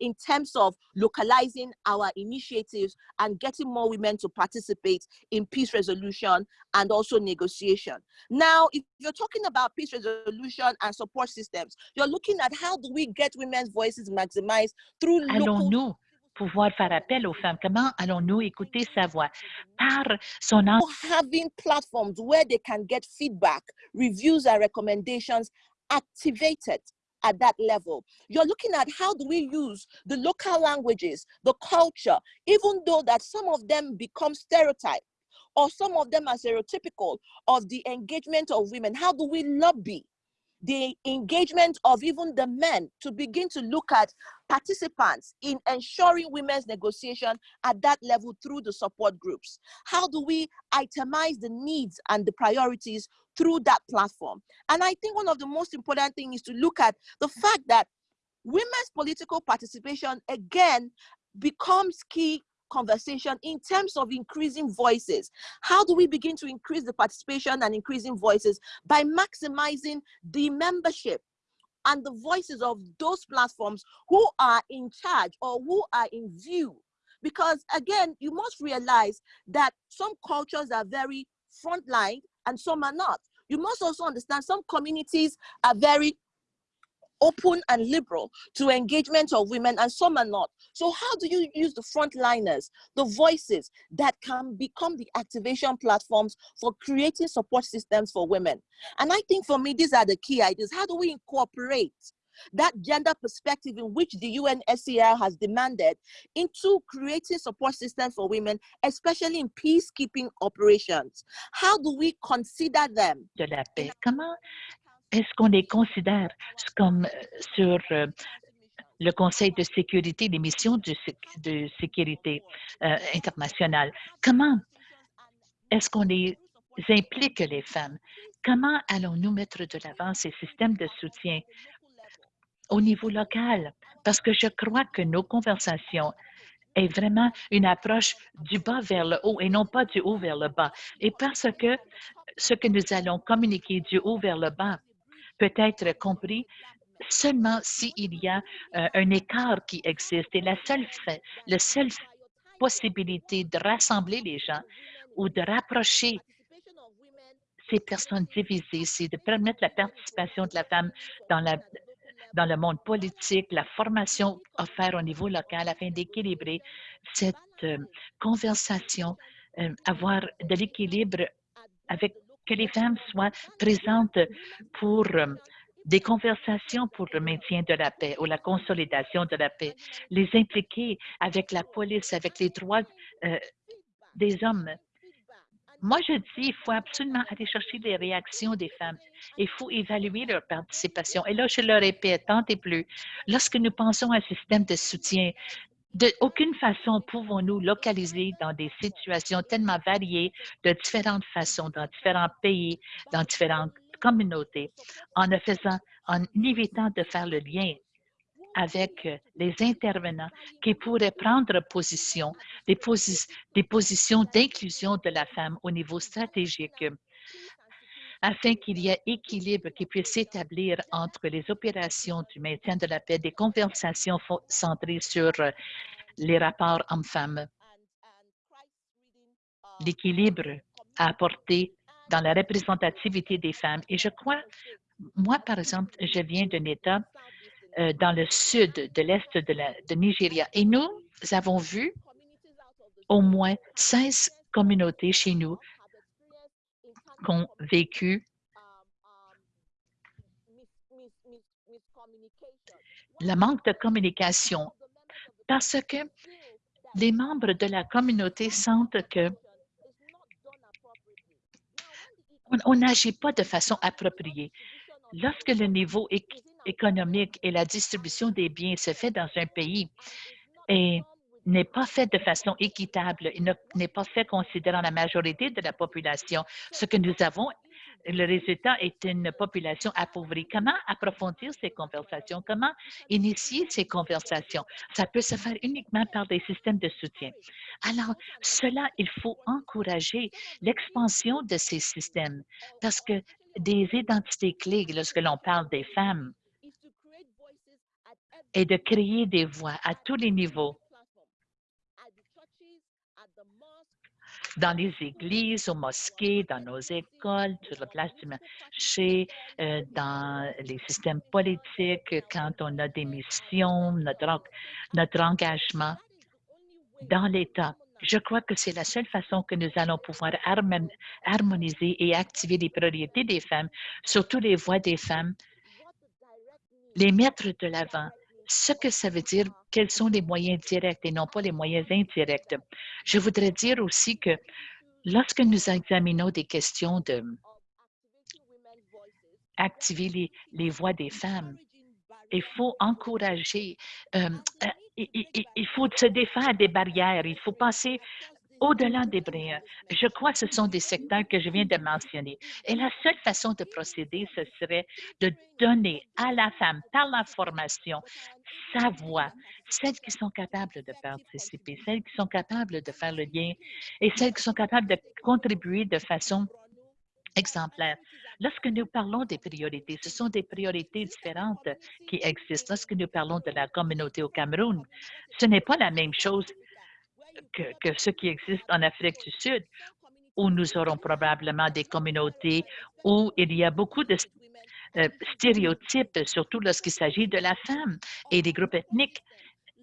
in terms of localizing our initiatives and getting more women to participate in peace resolution and also negotiation. Now, if you're talking about peace resolution and support systems, you're looking at how do we get women's voices maximized through Allons-nous pouvoir faire appel aux femmes? Comment allons-nous écouter sa voix? Par son having platforms where they can get feedback, reviews and recommendations activated at that level. You're looking at how do we use the local languages, the culture, even though that some of them become stereotyped or some of them are stereotypical of the engagement of women. How do we lobby the engagement of even the men to begin to look at participants in ensuring women's negotiation at that level through the support groups? How do we itemize the needs and the priorities through that platform? And I think one of the most important things is to look at the fact that women's political participation again becomes key conversation in terms of increasing voices. How do we begin to increase the participation and increasing voices? By maximizing the membership and the voices of those platforms who are in charge or who are in view. Because again, you must realize that some cultures are very frontline and some are not. You must also understand some communities are very open and liberal to engagement of women and some are not. So how do you use the frontliners, the voices that can become the activation platforms for creating support systems for women? And I think for me, these are the key ideas. How do we incorporate that gender perspective in which the UNSCR has demanded into creating support systems for women, especially in peacekeeping operations. How do we consider them? de la paix. Comment est-ce qu'on les considère comme euh, sur euh, le Conseil de sécurité, les missions de, sé- de sécurité euh, internationale? Comment est-ce qu'on les implique, les femmes? Comment allons-nous mettre de l'avant ces systèmes de soutien au niveau local? Parce que je crois que nos conversations est vraiment une approche du bas vers le haut et non pas du haut vers le bas. Et parce que ce que nous allons communiquer du haut vers le bas peut être compris seulement s'il y a euh, un écart qui existe. Et la seule, la seule possibilité de rassembler les gens ou de rapprocher ces personnes divisées, c'est de permettre la participation de la femme dans, la, dans le monde politique, la formation offerte au niveau local afin d'équilibrer cette euh, conversation, euh, avoir de l'équilibre avec que les femmes soient présentes pour euh, des conversations pour le maintien de la paix ou la consolidation de la paix, les impliquer avec la police, avec les droits euh, des hommes. Moi, je dis, il faut absolument aller chercher les réactions des femmes. Il faut évaluer leur participation. Et là, je le répète tant et plus, lorsque nous pensons à un système de soutien, de aucune façon pouvons-nous localiser dans des situations tellement variées, de différentes façons, dans différents pays, dans différentes communautés, en ne faisant, en évitant de faire le lien avec euh, les intervenants qui pourraient prendre position, des, posi- des positions d'inclusion de la femme au niveau stratégique afin qu'il y ait équilibre qui puisse s'établir entre les opérations du maintien de la paix, des conversations centrées sur euh, les rapports hommes-femmes, l'équilibre à apporter dans la représentativité des femmes. Et je crois, moi, par exemple, je viens d'un État euh, dans le sud de l'Est de Nigeria et nous avons vu au moins 16 communautés chez nous qui ont vécu le manque de communication parce que les membres de la communauté sentent que on- n'agit pas de façon appropriée. Lorsque le niveau éc- économique et la distribution des biens se fait dans un pays et n'est pas fait de façon équitable, n'est pas fait considérant la majorité de la population, ce que nous avons, le résultat est une population appauvrie. Comment approfondir ces conversations? Comment initier ces conversations? Ça peut se faire uniquement par des systèmes de soutien. Alors, cela, il faut encourager l'expansion de ces systèmes parce que des identités clés, lorsque l'on parle des femmes, et de créer des voix à tous les niveaux, dans les églises, aux mosquées, dans nos écoles, sur la place du marché, euh, dans les systèmes politiques, quand on a des missions, notre, notre engagement dans l'État. Je crois que c'est la seule façon que nous allons pouvoir harmon- harmoniser et activer les priorités des femmes, surtout les voix des femmes, les mettre de l'avant. Ce que ça veut dire, quels sont les moyens directs et non pas les moyens indirects. Je voudrais dire aussi que lorsque nous examinons des questions de activer les, les voix des femmes, il faut encourager, euh, euh, il, il- faut se défaire des barrières, il faut passer au-delà des brins, je crois que ce sont des secteurs que je viens de mentionner. Et la seule façon de procéder, ce serait de donner à la femme, par la formation, sa voix, celles qui sont capables de participer, celles qui sont capables de faire le lien et celles qui sont capables de contribuer de façon exemplaire. Lorsque nous parlons des priorités, ce sont des priorités différentes qui existent. Lorsque nous parlons de la communauté au Cameroun, ce n'est pas la même chose que, que ce qui existe en Afrique du Sud, où nous aurons probablement des communautés où il y a beaucoup de euh, stéréotypes, surtout lorsqu'il s'agit de la femme et des groupes ethniques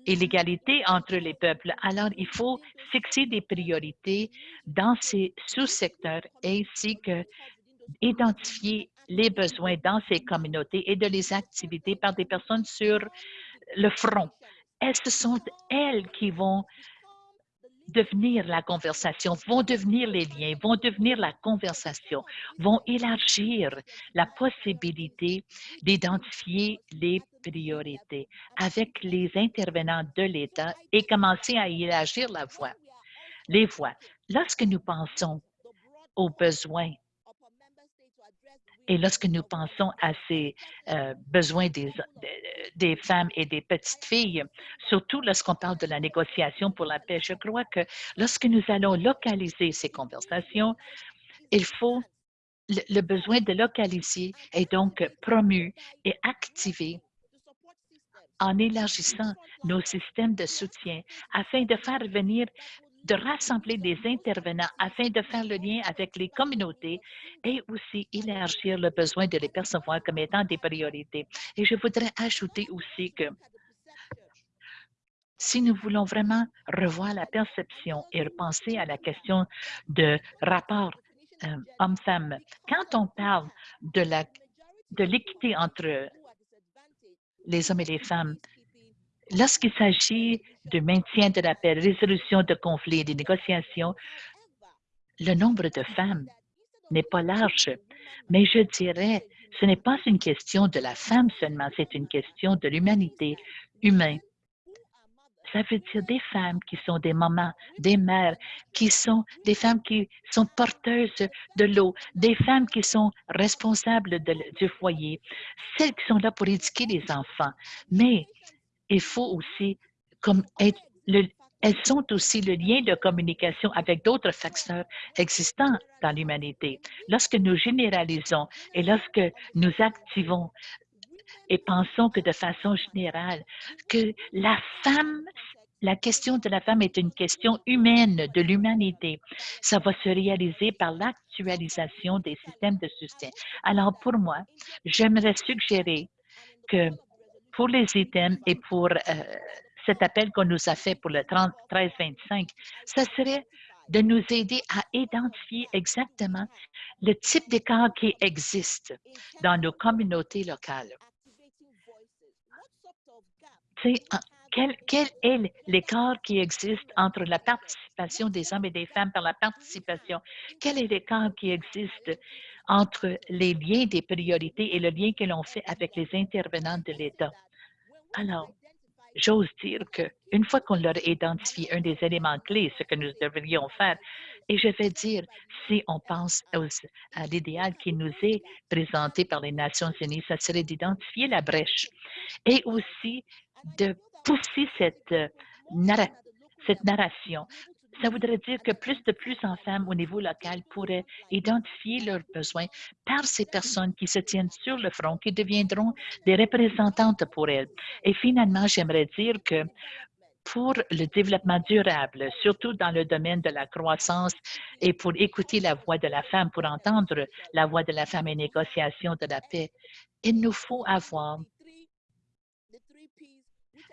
et l'égalité entre les peuples. Alors, il faut fixer des priorités dans ces sous-secteurs ainsi que identifier les besoins dans ces communautés et de les activités par des personnes sur le front. Et ce sont elles qui vont devenir la conversation, vont devenir les liens, vont devenir la conversation, vont élargir la possibilité d'identifier les priorités avec les intervenants de l'État et commencer à élargir la voix, les voix. Lorsque nous pensons aux besoins et lorsque nous pensons à ces euh, besoins des, des femmes et des petites filles, surtout lorsqu'on parle de la négociation pour la paix, je crois que lorsque nous allons localiser ces conversations, il faut le besoin de localiser est donc promu et activé en élargissant nos systèmes de soutien afin de faire venir de rassembler des intervenants afin de faire le lien avec les communautés et aussi élargir le besoin de les percevoir comme étant des priorités. Et je voudrais ajouter aussi que si nous voulons vraiment revoir la perception et repenser à la question de rapport euh, homme-femme, quand on parle de la de l'équité entre les hommes et les femmes, Lorsqu'il s'agit de maintien de la paix, résolution de conflits et de négociations, le nombre de femmes n'est pas large. Mais je dirais, ce n'est pas une question de la femme seulement, c'est une question de l'humanité humaine. Ça veut dire des femmes qui sont des mamans, des mères, qui sont des femmes qui sont porteuses de l'eau, des femmes qui sont responsables du foyer, celles qui sont là pour éduquer les enfants. Mais il faut aussi, comme être le, elles sont aussi le lien de communication avec d'autres facteurs existants dans l'humanité. Lorsque nous généralisons et lorsque nous activons et pensons que de façon générale, que la femme, la question de la femme est une question humaine de l'humanité, ça va se réaliser par l'actualisation des systèmes de soutien. Alors pour moi, j'aimerais suggérer que pour les items et pour euh, cet appel qu'on nous a fait pour le 13-25, ce serait de nous aider à identifier exactement le type d'écart qui existe dans nos communautés locales. Quel, est l'écart qui existe entre la participation des hommes et des femmes par la participation? Quel est l'écart qui existe entre les liens des priorités et le lien que l'on fait avec les intervenants de l'État? Alors, j'ose dire qu'une fois qu'on leur identifié un des éléments clés, ce que nous devrions faire, et je vais dire, si on pense à l'idéal qui nous est présenté par les Nations unies, ce serait d'identifier la brèche et aussi de pousser cette, euh, cette narration ça voudrait dire que plus de plus en femmes au niveau local pourraient identifier leurs besoins par ces personnes qui se tiennent sur le front, qui deviendront des représentantes pour elles. Et finalement, j'aimerais dire que pour le développement durable, surtout dans le domaine de la croissance et pour écouter la voix de la femme, pour entendre la voix de la femme et négociation de la paix, il nous faut avoir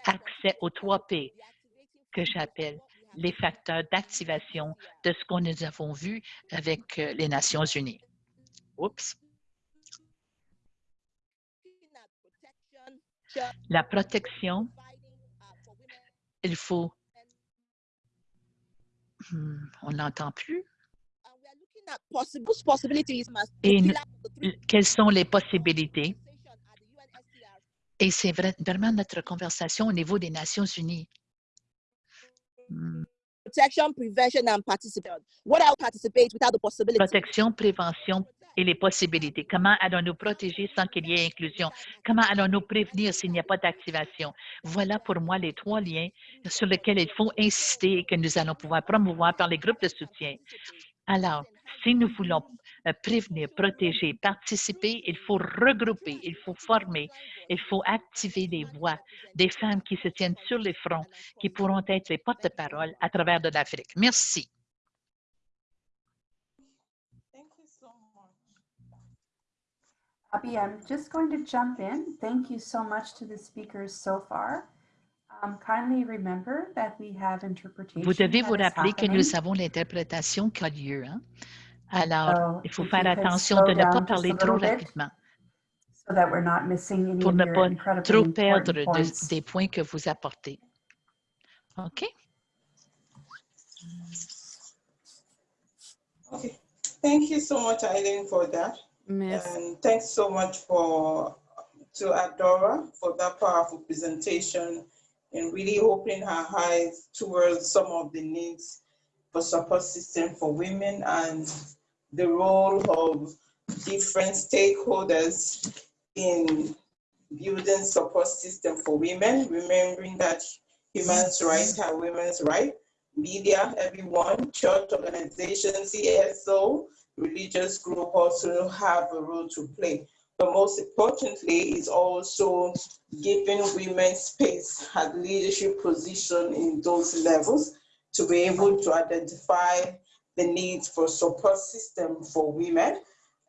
accès aux trois P que j'appelle les facteurs d'activation de ce qu'on nous avons vu avec euh, les Nations unies. Oups. La protection, il faut... Hmm, on n'entend plus. Et quelles sont les possibilités? Et c'est vraiment notre conversation au niveau des Nations unies. Protection, prevention, and participation. What I'll participate without the possibility. Protection, prévention et les possibilités. Comment allons-nous protéger sans qu'il y ait inclusion? Comment allons-nous prévenir s'il n'y a pas d'activation? Voilà pour moi les trois liens sur lesquels il faut insister et que nous allons pouvoir promouvoir par les groupes de soutien. Alors, si nous voulons prévenir, protéger, participer, il faut regrouper, il faut former, il faut activer les voix des femmes qui se tiennent sur les fronts, qui pourront être les porte-parole à travers de l'Afrique. Merci. Thank you so much. Abby, I'm just going to jump in. Thank you so much to the speakers so far. Um, kindly remember that we have interpretation. Vous devez vous rappeler que nous avons l'interprétation qui a lieu. hein. Alors, So il faut if faire you could attention slow de ne pas parler trop rapidement So that we're not missing any pour ne pas trop perdre de- points. des points que vous apportez. OK? Okay, thank you so much, Eileen, for that. Merci. And thanks so much for, to Adora for that powerful presentation and really opening her eyes towards some of the needs for support system for women and the role of different stakeholders in building support system for women, remembering that human rights are women's rights. Media, everyone, church organizations, CSO, religious group also have a role to play. But most importantly is also giving women space at leadership position in those levels to be able to identify the needs for support system for women.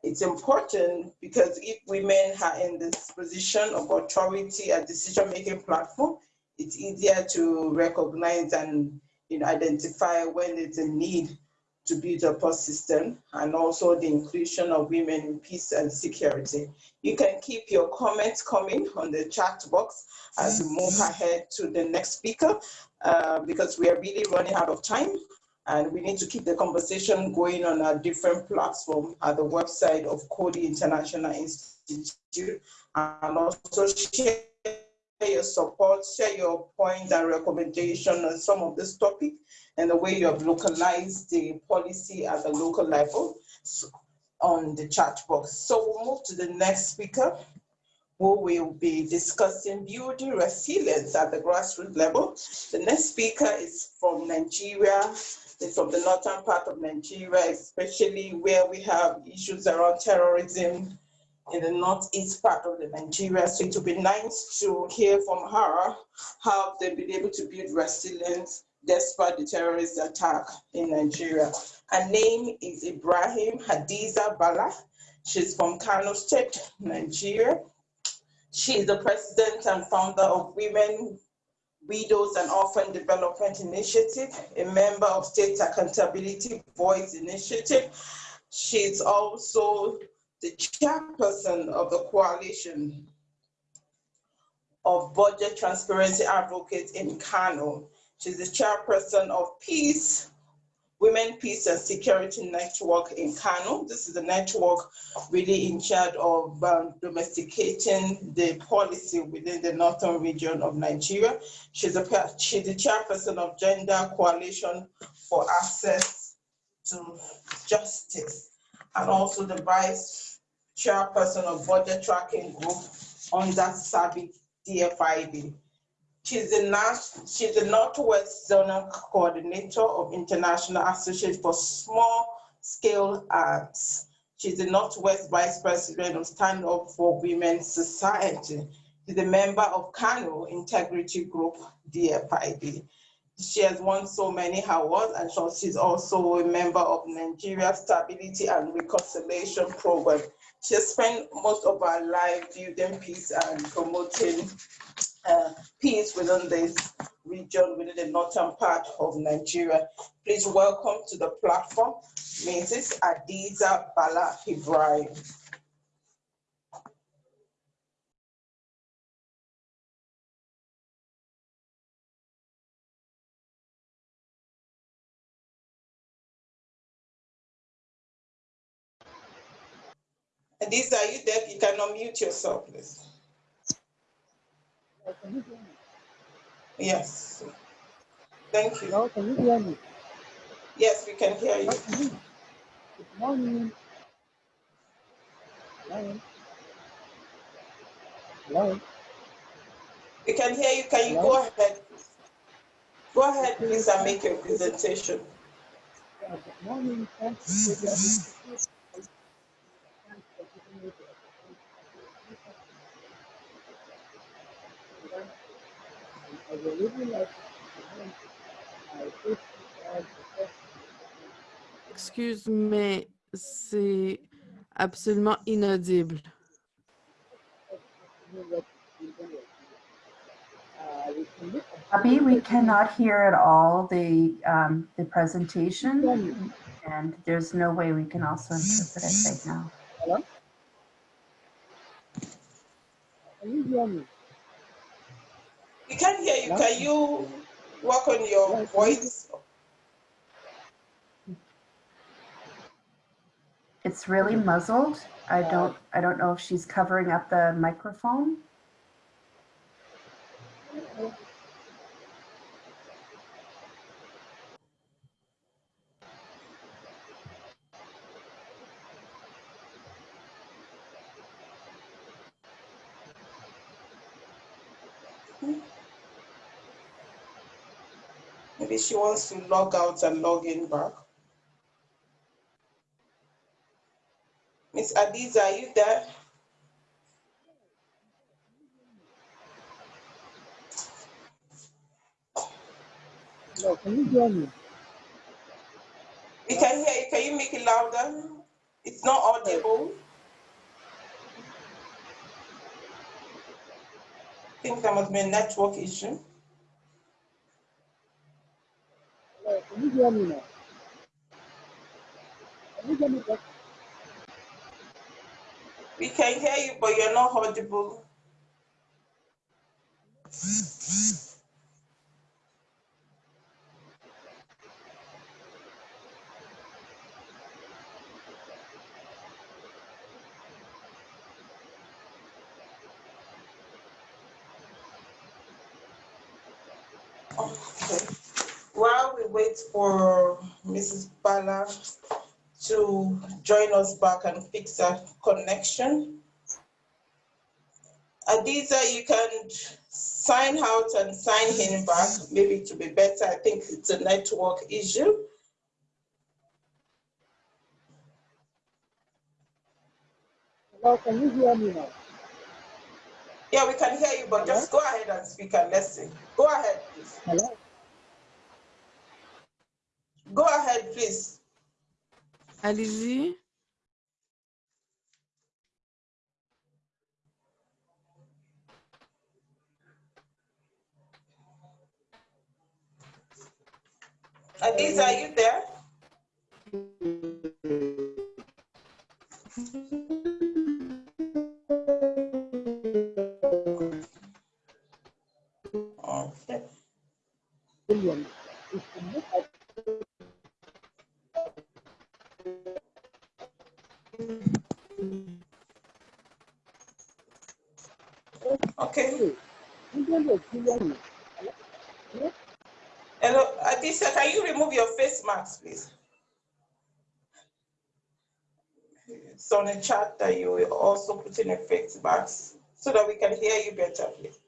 It's important because if women are in this position of authority and decision-making platform, it's easier to recognize and you know, identify when there's a need to build a post system and also the inclusion of women in peace and security. You can keep your comments coming on the chat box as we move ahead to the next speaker uh, because we are really running out of time and we need to keep the conversation going on a different platform at the website of Coady International Institute and also share your support, share your points and recommendation on some of this topic and the way you have localized the policy at the local level on the chat box. So we'll move to the next speaker, who will be discussing building resilience at the grassroots level. The next speaker is from Nigeria, it's from the northern part of Nigeria, especially where we have issues around terrorism in the northeast part of the Nigeria. So it would be nice to hear from her how they've been able to build resilience despite the terrorist attack in Nigeria. Her name is Ibrahim Hadiza Bala. She's from Kano State, Nigeria. She is the president and founder of Women, Widows and Orphan Development Initiative, a member of State Accountability Voice Initiative. She's also the chairperson of the coalition of budget transparency advocates in Kano. She's the chairperson of Peace, Women, Peace and Security Network in Kano. This is a network really in charge of um, domesticating the policy within the northern region of Nigeria. She's a, she's the chairperson of Gender Coalition for Access to Justice and also the vice chairperson of Budget Tracking Group under SABIC DFID. She's the, she's the Northwest Zonal Coordinator of International Association for Small Scale Arts. She's the Northwest Vice President of Stand Up for Women Society. She's a member of Kano Integrity Group, DFID. She has won so many awards and she's also a member of Nigeria Stability and Reconciliation Program. She has spent most of her life building peace and promoting uh, peace within this region, within the northern part of Nigeria. Please welcome to the platform, Mrs. Adiza Bala Ibrahim. Adiza, are you there? You can unmute yourself, please. Yes. Thank you. Hello, can you hear me? Yes, we can hear you. Hello, can you? Good morning. Hello. Hello. We can hear you. Can you go ahead? Go ahead, please, and make your presentation. Good morning. Thank you for your invitation. Thanks for giving me the opportunity. I would really like to present my first slide, the first Excuse, mais c'est absolument inaudible. Uh, we can look at Abby, we cannot hear at all the, um, the presentation and there's no way we can also interpret it right now. Hello? Can you hear me? We can't hear you. Can you work on your voice? It's really muzzled. I don't, I don't know if she's covering up the microphone. Maybe she wants to log out and log in back. Miss Adiza, are you there? Hello, can you hear me? We can hear you. Can you make it louder? It's not audible. I think there must be a network issue. Hello, can you hear me now? Can you hear me? We can hear you, but you're not audible. Okay. While we wait for Mrs. Bala to join us back and fix our connection. Adiza, you can sign out and sign in back, maybe to be better. I think it's a network issue. Hello, can you hear me now? Yeah, we can hear you, but just go ahead and speak and listen. Go ahead, please. Hello? Go ahead, please. Allez-y. Adiza, are you there? Okay. Okay. Hello, Adisa, can you remove your face mask, please? It's on the chat that you will also put in a face mask so that we can hear you better, please.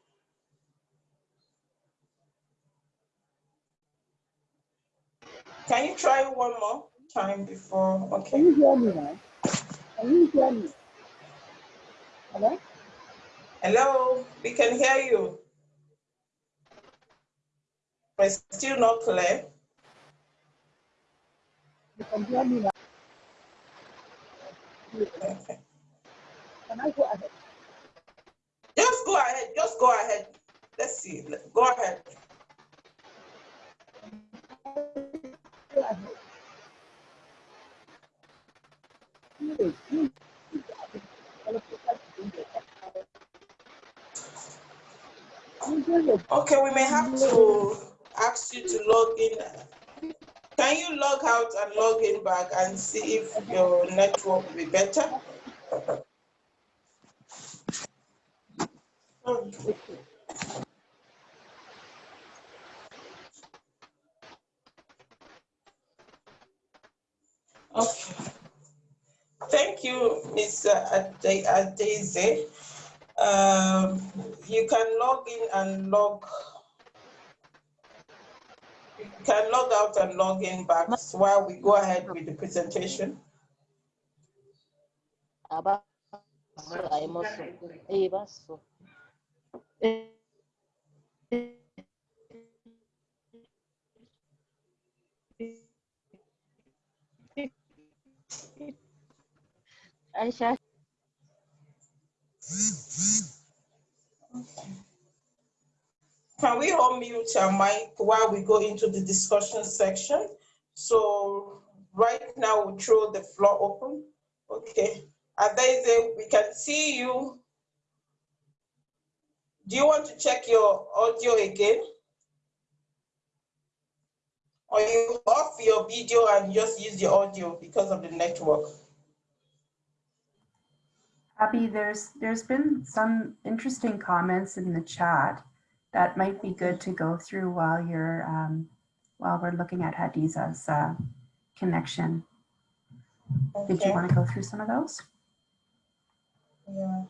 Can you try one more time before? Okay. Can you hear me now? Can you hear me? Hello? Hello, we can hear you. But it's still not clear. You can hear me now? Okay. Can I go ahead? Just go ahead, just go ahead. Let's see, go ahead. Go ahead. Please, please, please, hello, please, please, Okay, we may have to ask you to log in. Can you log out and log in back and see if your network will be better? Okay. Thank Ade- Adeze. Um, you can log in and log. You can log out and log in back while we go ahead with the presentation. Aisha, Can we all mute our mic while we go into the discussion section? So right now we'll throw the floor open. Okay, Adeze, we can see you. Do you want to check your audio again? Or you off your video and just use the audio because of the network? Abby, there's there's been some interesting comments in the chat that might be good to go through while you're um, while we're looking at Hadiza's uh, connection. Did you want to go through some of those? Yeah.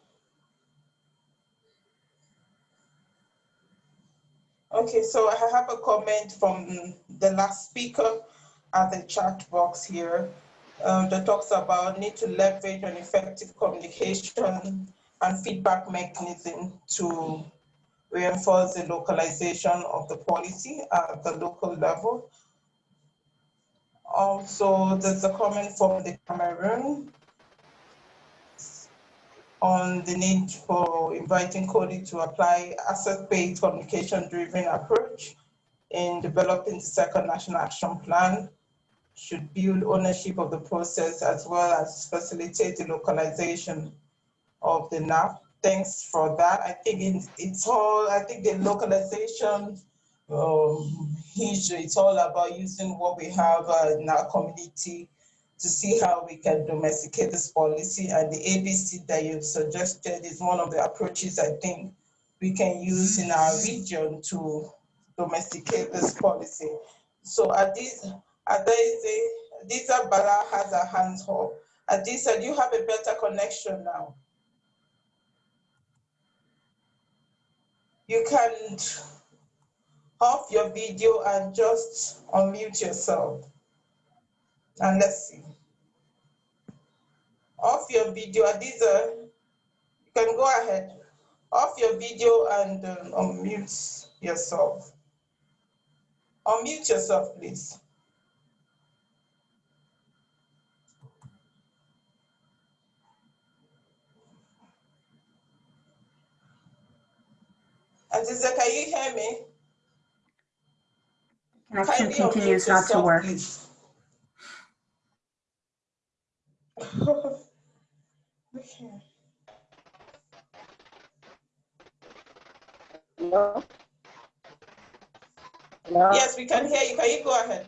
Okay, so I have a comment from the last speaker at the chat box here um, that talks about need to leverage an effective communication and feedback mechanism to reinforce the localization of the policy at the local level. Also, there's a comment from the Cameroon on the need for inviting Coady to apply asset-based communication-driven approach in developing the second national action plan should build ownership of the process as well as facilitate the localization of the NAP. Thanks for that. I think it's, it's all, I think the localization um, it's all about using what we have uh, in our community to see how we can domesticate this policy. And the ABC that you've suggested is one of the approaches I think we can use in our region to domesticate this policy. So Adiz, Adeze, Adiza Bala has her hands up. Adiza, do you have a better connection now? You can off your video and just unmute yourself. And let's see. Off your video, Adiza, you can go ahead. Off your video and um, unmute yourself. Unmute yourself, please. Adiza, can you hear me? Connection Kindly continues not to work. Okay. hello? Hello? Yes, we can hear you. Can you go ahead?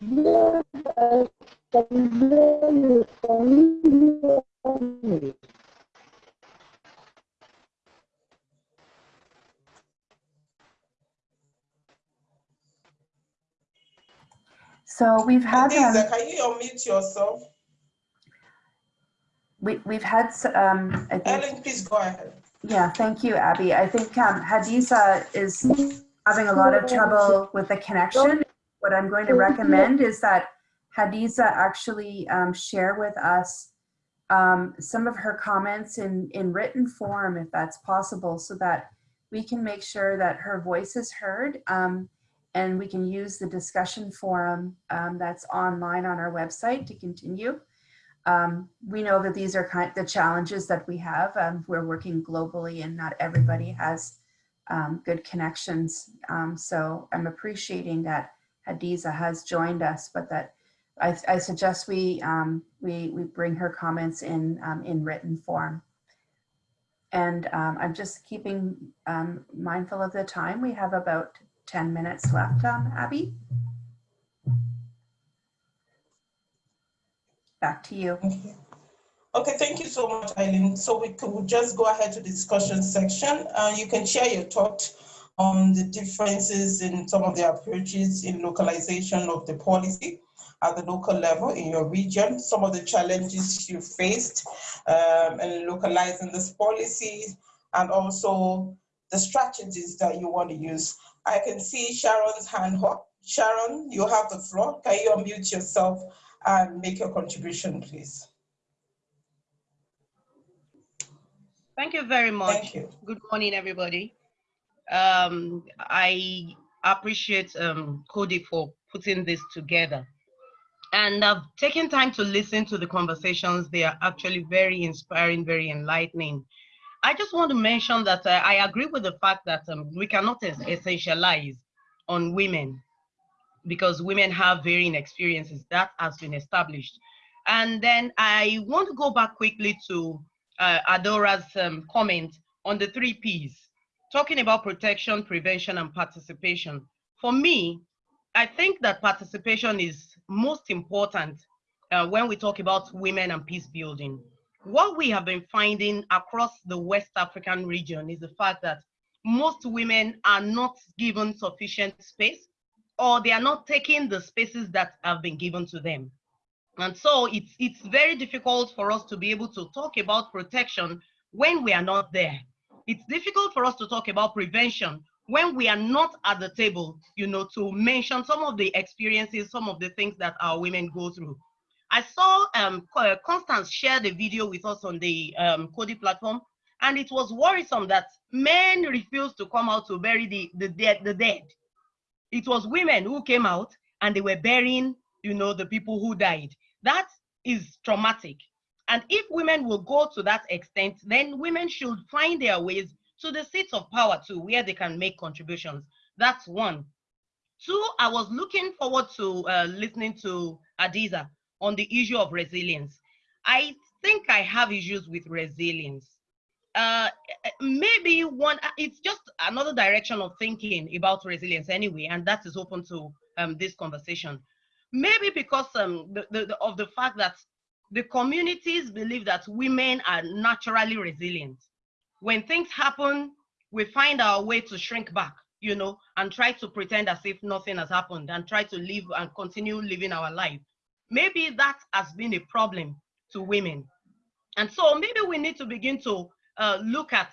Yeah, I can hear you. Can you hear me? So we've had um, Adiza, can you unmute yourself? we, we've had um, I think Ellen, please go ahead. Yeah, thank you, Abby. I think um, Hadiza is having a lot of trouble with the connection. What I'm going to recommend is that Hadiza actually um, share with us um, some of her comments in, in written form, if that's possible, so that we can make sure that her voice is heard um, and we can use the discussion forum um, that's online on our website to continue. Um, we know that these are kind the challenges that we have. Um, we're working globally and not everybody has good connections. So I'm appreciating that Hadiza has joined us, but that I, I suggest we, um, we, we bring her comments in, um, in written form. And um, I'm just keeping um, mindful of the time. We have about 10 minutes left, um, Abby. Back to you. Okay. Thank you so much, Eileen. So we could just go ahead to the discussion section. Uh, you can share your thoughts on the differences in some of the approaches in localization of the policy at the local level in your region, some of the challenges you faced um, in localizing this policy, and also the strategies that you want to use. I can see Sharon's hand up. Sharon, you have the floor. Can you unmute yourself and make your contribution, please? Thank you very much. Thank you. Good morning, everybody. Um, I appreciate um, Coady for putting this together. And I've taken time to listen to the conversations. They are actually very inspiring, very enlightening. I just want to mention that uh, I agree with the fact that um, we cannot essentialize on women because women have varying experiences. That has been established. And then I want to go back quickly to uh, Adora's um, comment on the three Ps, talking about protection, prevention, and participation. For me, I think that participation is most important uh, when we talk about women and peace building. What we have been finding across the West African region is the fact that most women are not given sufficient space or they are not taking the spaces that have been given to them. And so it's, it's very difficult for us to be able to talk about protection when we are not there. It's difficult for us to talk about prevention when we are not at the table, you know, to mention some of the experiences, some of the things that our women go through. I saw um, uh, Constance share the video with us on the um, Coady platform, and it was worrisome that men refused to come out to bury the, the, dead, the dead. It was women who came out and they were burying, you know, the people who died. That is traumatic. And if women will go to that extent, then women should find their ways to the seats of power too, where they can make contributions. That's one. Two, I was looking forward to uh, listening to Adiza on the issue of resilience. I think I have issues with resilience. Uh, maybe one, it's just another direction of thinking about resilience anyway, and that is open to um, this conversation. Maybe because um, the, the, of the fact that the communities believe that women are naturally resilient when things happen, we find our way to shrink back, you know, and try to pretend as if nothing has happened and try to live and continue living our life. Maybe that has been a problem to women. And so maybe we need to begin to uh, look at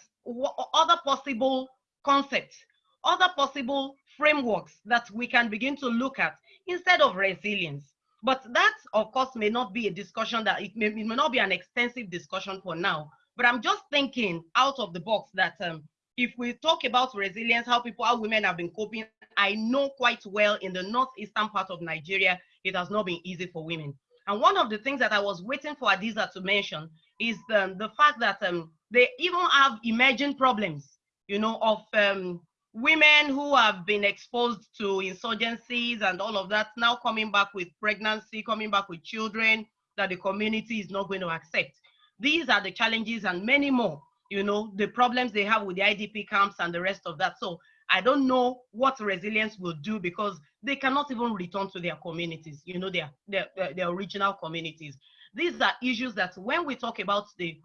other possible concepts, other possible frameworks that we can begin to look at instead of resilience. But that, of course, may not be a discussion that it may, it may not be an extensive discussion for now, but I'm just thinking out of the box that um, if we talk about resilience, how people, how women have been coping, I know quite well in the northeastern part of Nigeria, it has not been easy for women. And one of the things that I was waiting for Adiza to mention is the, the fact that um, they even have emerging problems, you know, of um, women who have been exposed to insurgencies and all of that, now coming back with pregnancy, coming back with children that the community is not going to accept. These are the challenges and many more, you know, the problems they have with the IDP camps and the rest of that. So I don't know what resilience will do because they cannot even return to their communities, you know, their, their, their original communities. These are issues that when we talk about the,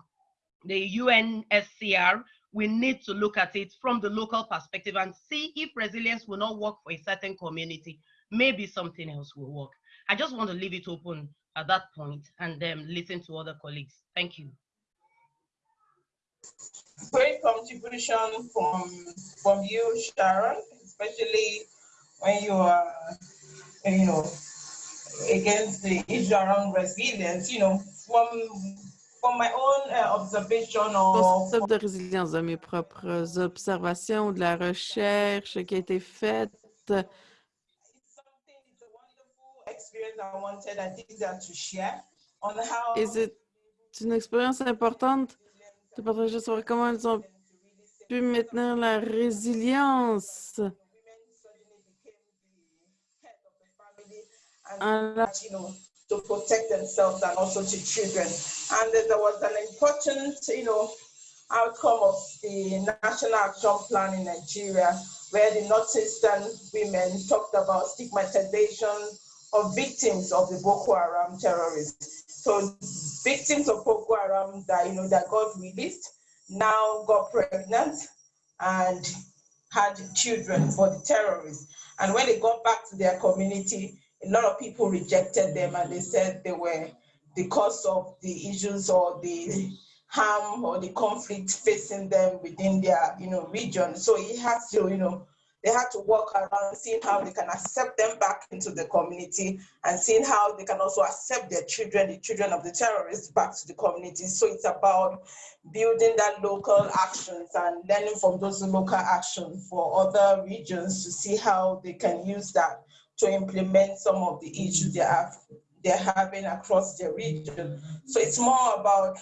the UNSCR, we need to look at it from the local perspective and see if resilience will not work for a certain community, maybe something else will work. I just want to leave it open at that point and then listen to other colleagues. Thank you. Great contribution from, from you, Sharon, especially when you are, you know, against the issue around resilience, you know, from from my own uh, observation of... de résilience de mes propres observations, de la recherche qui a été faite, Et c'est une expérience importante de partager sur comment elles ont pu maintenir la résilience? to protect themselves and also to children. And there was an important, you know, outcome of the National Action Plan in Nigeria, where the Northeastern women talked about stigmatization of victims of the Boko Haram terrorists. So victims of Boko Haram that, you know, that got released now got pregnant and had children for the terrorists. And when they got back to their community, a lot of people rejected them and they said they were the cause of the issues or the harm or the conflict facing them within their, you know, region. So it has to, you know, they had to work around seeing how they can accept them back into the community and seeing how they can also accept their children, the children of the terrorists back to the community. So it's about building that local actions and learning from those local actions for other regions to see how they can use that to implement some of the issues they have they're having across their region. So it's more about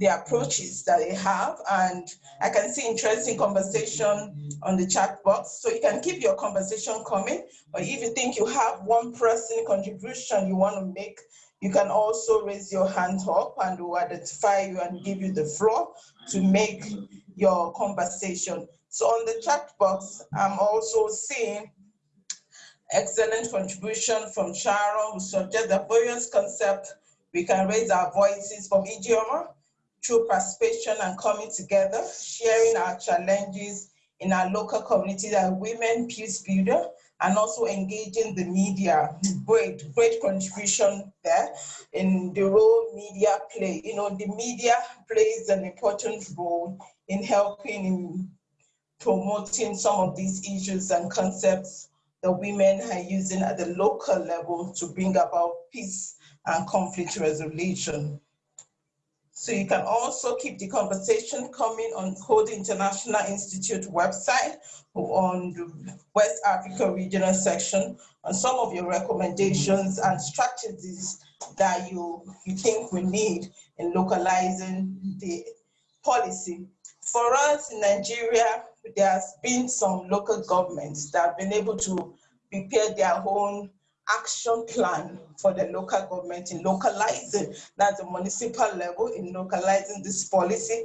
the approaches that they have. And I can see interesting conversation on the chat box. So you can keep your conversation coming, or if you think you have one person contribution you want to make, you can also raise your hand up and we'll identify you and give you the floor to make your conversation. So on the chat box, I'm also seeing excellent contribution from Sharon, who suggests the various concept we can raise our voices from Ijeoma through participation and coming together, sharing our challenges in our local community that women peace builder and also engaging the media. Great, great contribution there in the role media play. You know, the media plays an important role in helping in promoting some of these issues and concepts that women are using at the local level to bring about peace and conflict resolution. So you can also keep the conversation coming on Coady International Institute website on the West Africa regional section on some of your recommendations and strategies that you, you think we need in localizing the policy. For us in Nigeria, there has been some local governments that have been able to prepare their own action plan for the local government in localizing, that's the municipal level, in localizing this policy,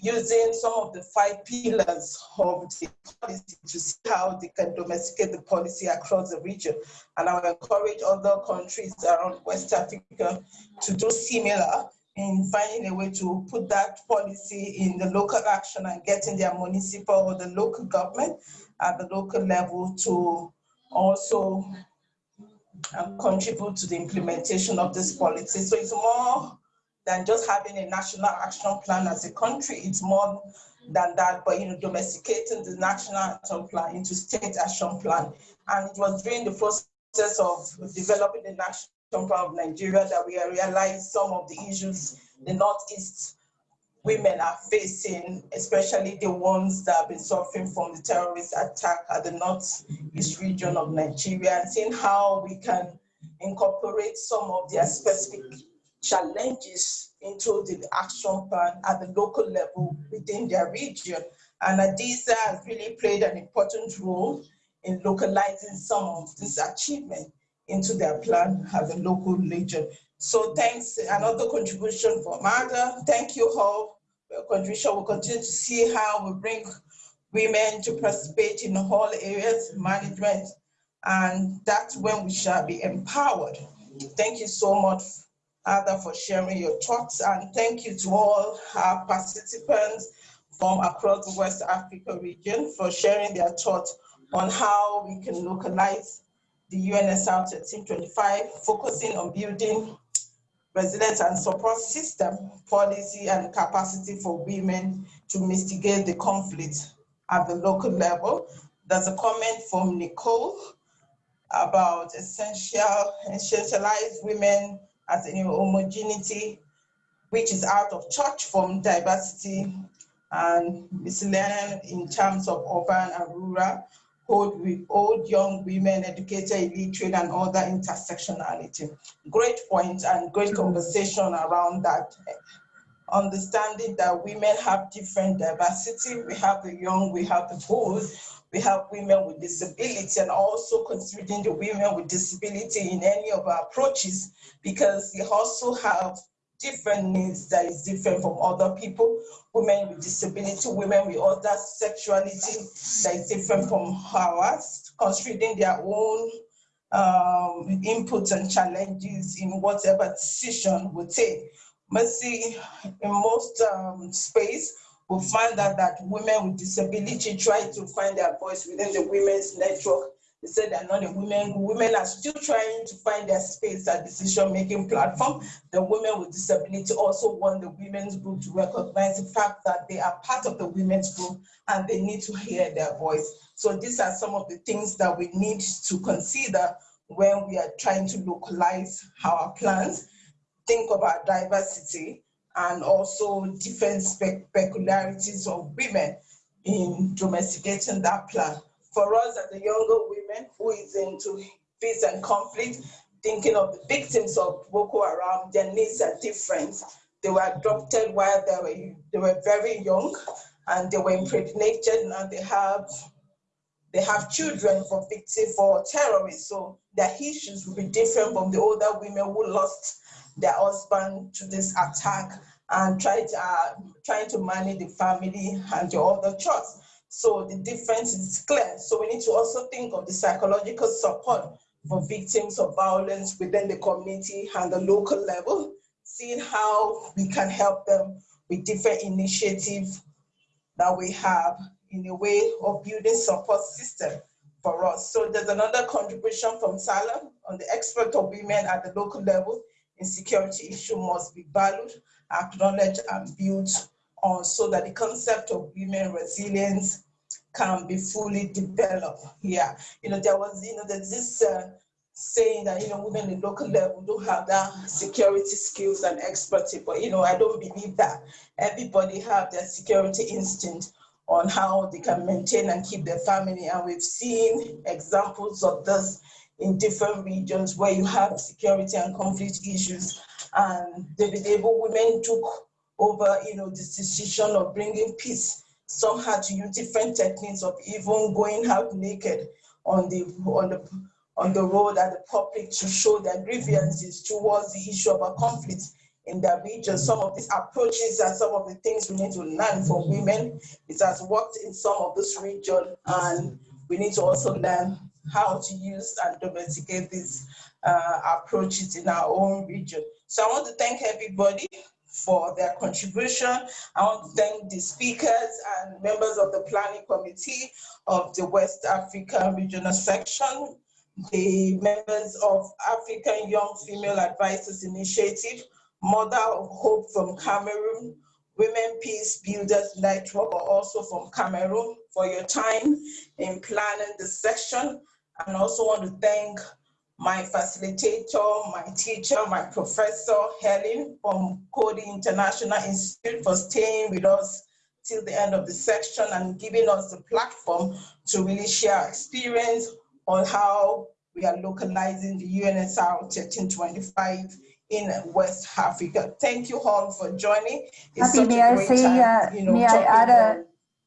using some of the five pillars of the policy to see how they can domesticate the policy across the region. And I will encourage other countries around West Africa to do similar in finding a way to put that policy in the local action and getting their municipal or the local government at the local level to also and contribute to the implementation of this policy. So it's more than just having a national action plan as a country. It's more than that, but you know, domesticating the national action plan into state action plan. And it was during the process of developing the national action plan of Nigeria that we realized some of the issues the Northeast women are facing, especially the ones that have been suffering from the terrorist attack at the northeast region of Nigeria, and seeing how we can incorporate some of their specific challenges into the action plan at the local level within their region. And ADISA has really played an important role in localizing some of this achievement into their plan at the local region. So thanks, another contribution from Ada. Thank you all contribution. We'll continue to see how we bring women to participate in all areas, management, and that's when we shall be empowered. Thank you so much, Ada, for sharing your thoughts, and thank you to all our participants from across the West Africa region for sharing their thoughts on how we can localize the UNSR 1325, focusing on building resilience and support system, policy and capacity for women to mitigate the conflict at the local level. There's a comment from Nicole about essential, essentialized women as a homogeneity, which is out of touch from diversity and miscellaneous in terms of urban and rural, old, old, young women, educated, illiterate, and other intersectionality. Great point and great mm. conversation around that. Understanding that women have different diversity. We have the young, we have the old, we have women with disability, and also considering the women with disability in any of our approaches, because we also have different needs that is different from other people, women with disability, women with other sexuality that is different from ours, considering their own um, inputs and challenges in whatever decision we take. Mercy, in most um, space, we find that, that women with disability try to find their voice within the women's network. They say they're not a women. Women are still trying to find their space at decision-making platform. The women with disability also want the women's group to recognize the fact that they are part of the women's group and they need to hear their voice. So these are some of the things that we need to consider when we are trying to localize our plans, think about diversity, and also different peculiarities of women in domesticating that plan. For us as the younger women who is into peace and conflict, thinking of the victims of Boko Haram, their needs are different. They were adopted while they were, they were very young and they were impregnated and they have they have children for victim for terrorists. So their issues will be different from the older women who lost their husband to this attack and tried uh, trying to manage the family and the other chores. So the difference is clear. So we need to also think of the psychological support for victims of violence within the community and the local level, seeing how we can help them with different initiatives that we have in a way of building support system for us. So there's another contribution from Salam on the expert of women at the local level in security issue must be valued, acknowledged and built on so that the concept of women resilience can be fully developed yeah You know, there was, you know, there's this uh, saying that, you know, women in local level don't have that security skills and expertise, but, you know, I don't believe that. Everybody have their security instinct on how they can maintain and keep their family. And we've seen examples of this in different regions where you have security and conflict issues. And been able, women took over, you know, this decision of bringing peace. Some had to use different techniques of even going out naked on the, on the, on the road at the public to show their grievances towards the issue of a conflict in the region. Some of these approaches and some of the things we need to learn from women. It has worked in some of this region and we need to also learn how to use and domesticate these uh, approaches in our own region. So I want to thank everybody for their contribution. I want to thank the speakers and members of the planning committee of the West African Regional Section, the members of African Young Female Advisors Initiative, Mother of Hope from Cameroon, Women Peace Builders Network also from Cameroon for your time in planning the session. And also want to thank my facilitator, my teacher, my professor, Helen from Coady International Institute for staying with us till the end of the section and giving us the platform to really share experience on how we are localizing the UNSR 1325 in West Africa. Thank you all for joining. It's Happy, may I say, time, uh, you know, may I add a,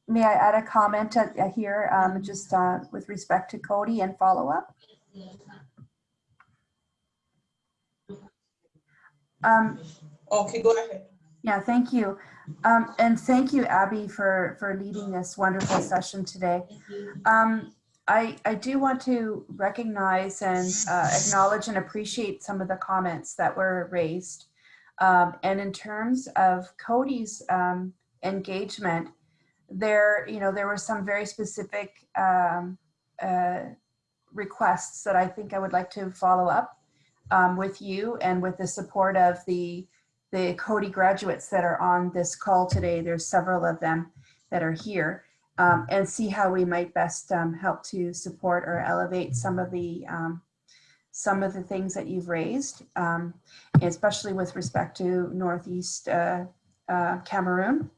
may I add a comment uh, here, um, just uh, with respect to Coady and follow up? Um, Okay, go ahead. Yeah, thank you. Um, and thank you, Abby, for, for leading this wonderful session today. Um, I, I do want to recognize and uh, acknowledge and appreciate some of the comments that were raised. Um, and in terms of Coady's um, engagement, there, you know, there were some very specific um, uh, requests that I think I would like to follow up um, with you and with the support of the the Coady graduates that are on this call today. There's several of them that are here um, and see how we might best um, help to support or elevate some of the um, some of the things that you've raised, um, especially with respect to Northeast uh, uh, Cameroon,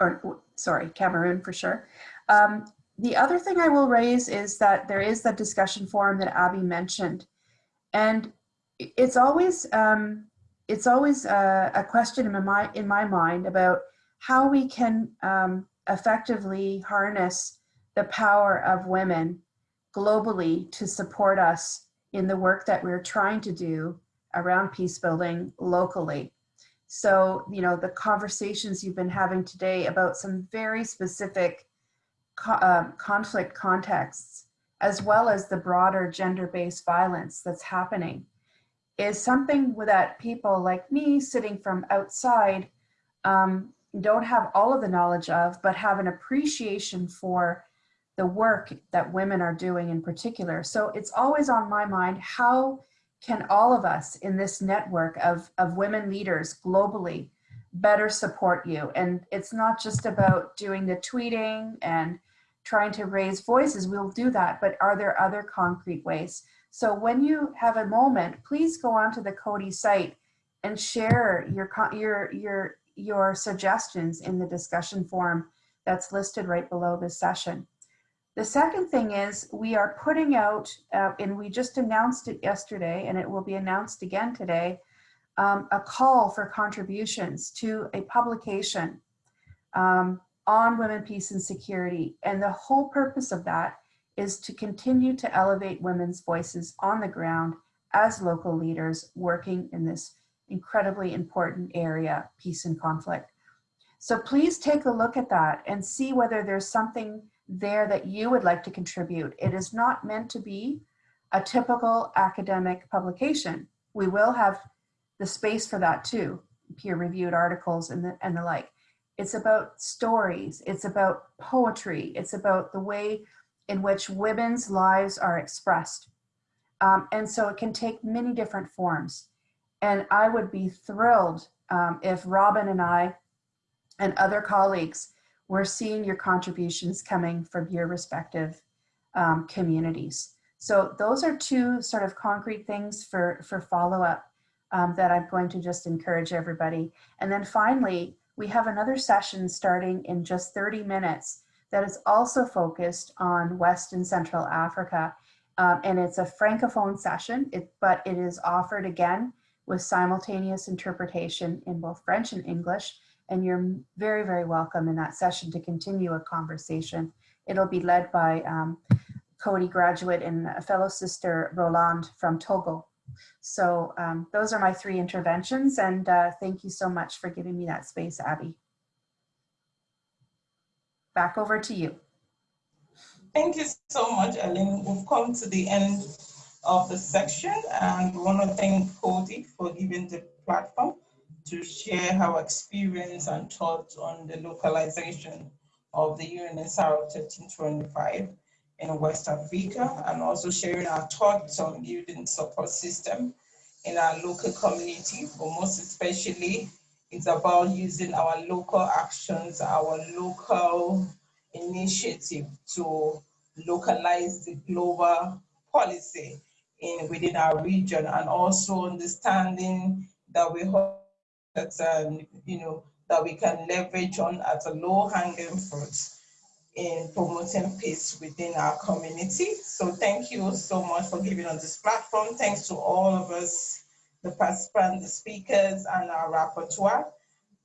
or sorry, Cameroon for sure. Um, the other thing I will raise is that there is the discussion forum that Abby mentioned. And it's always, um, it's always a, a, question in my, in my mind about how we can um, effectively harness the power of women globally to support us in the work that we're trying to do around peace building locally. So, you know, the conversations you've been having today about some very specific co uh, conflict contexts as well as the broader gender-based violence that's happening, is something that people like me sitting from outside um, don't have all of the knowledge of, but have an appreciation for the work that women are doing in particular. So it's always on my mind, how can all of us in this network of, of women leaders globally better support you? And it's not just about doing the tweeting and trying to raise voices, we'll do that, but are there other concrete ways? So when you have a moment, please go onto the Coady site and share your, your, your, your suggestions in the discussion forum that's listed right below this session. The second thing is we are putting out, uh, and we just announced it yesterday, and it will be announced again today, um, a call for contributions to a publication um, on women, peace, and security. And the whole purpose of that is to continue to elevate women's voices on the ground as local leaders working in this incredibly important area, peace and conflict. So please take a look at that and see whether there's something there that you would like to contribute. It is not meant to be a typical academic publication. We will have the space for that too, peer-reviewed articles and the, and the like. It's about stories, it's about poetry, it's about the way in which women's lives are expressed. Um, and so it can take many different forms. And I would be thrilled um, if Robin and I and other colleagues were seeing your contributions coming from your respective um, communities. So those are two sort of concrete things for, for follow-up um, that I'm going to just encourage everybody. And then finally, we have another session starting in just 30 minutes that is also focused on West and Central Africa. Um, and it's a Francophone session, it, but it is offered again with simultaneous interpretation in both French and English. And you're very, very welcome in that session to continue a conversation. It'll be led by um, Coady graduate and a fellow sister Roland from Togo. So um, those are my three interventions and uh, thank you so much for giving me that space, Abby. Back over to you. Thank you so much, Ellen. We've come to the end of the section and we want to thank Coady for giving the platform to share our experience and thoughts on the localization of the UNSR 1325 in West Africa and also sharing our thoughts on building support system in our local community, but most especially it's about using our local actions, our local initiative to localize the global policy in within our region and also understanding that we hope that um, you know that we can leverage on as a low hanging fruit in promoting peace within our community. So thank you so much for giving us this platform. Thanks to all of us, the participants, the speakers, and our rapporteur.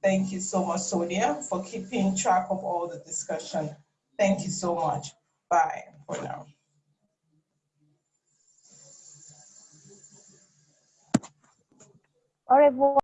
Thank you so much, Sonia, for keeping track of all the discussion. Thank you so much. Bye for now. Au revoir.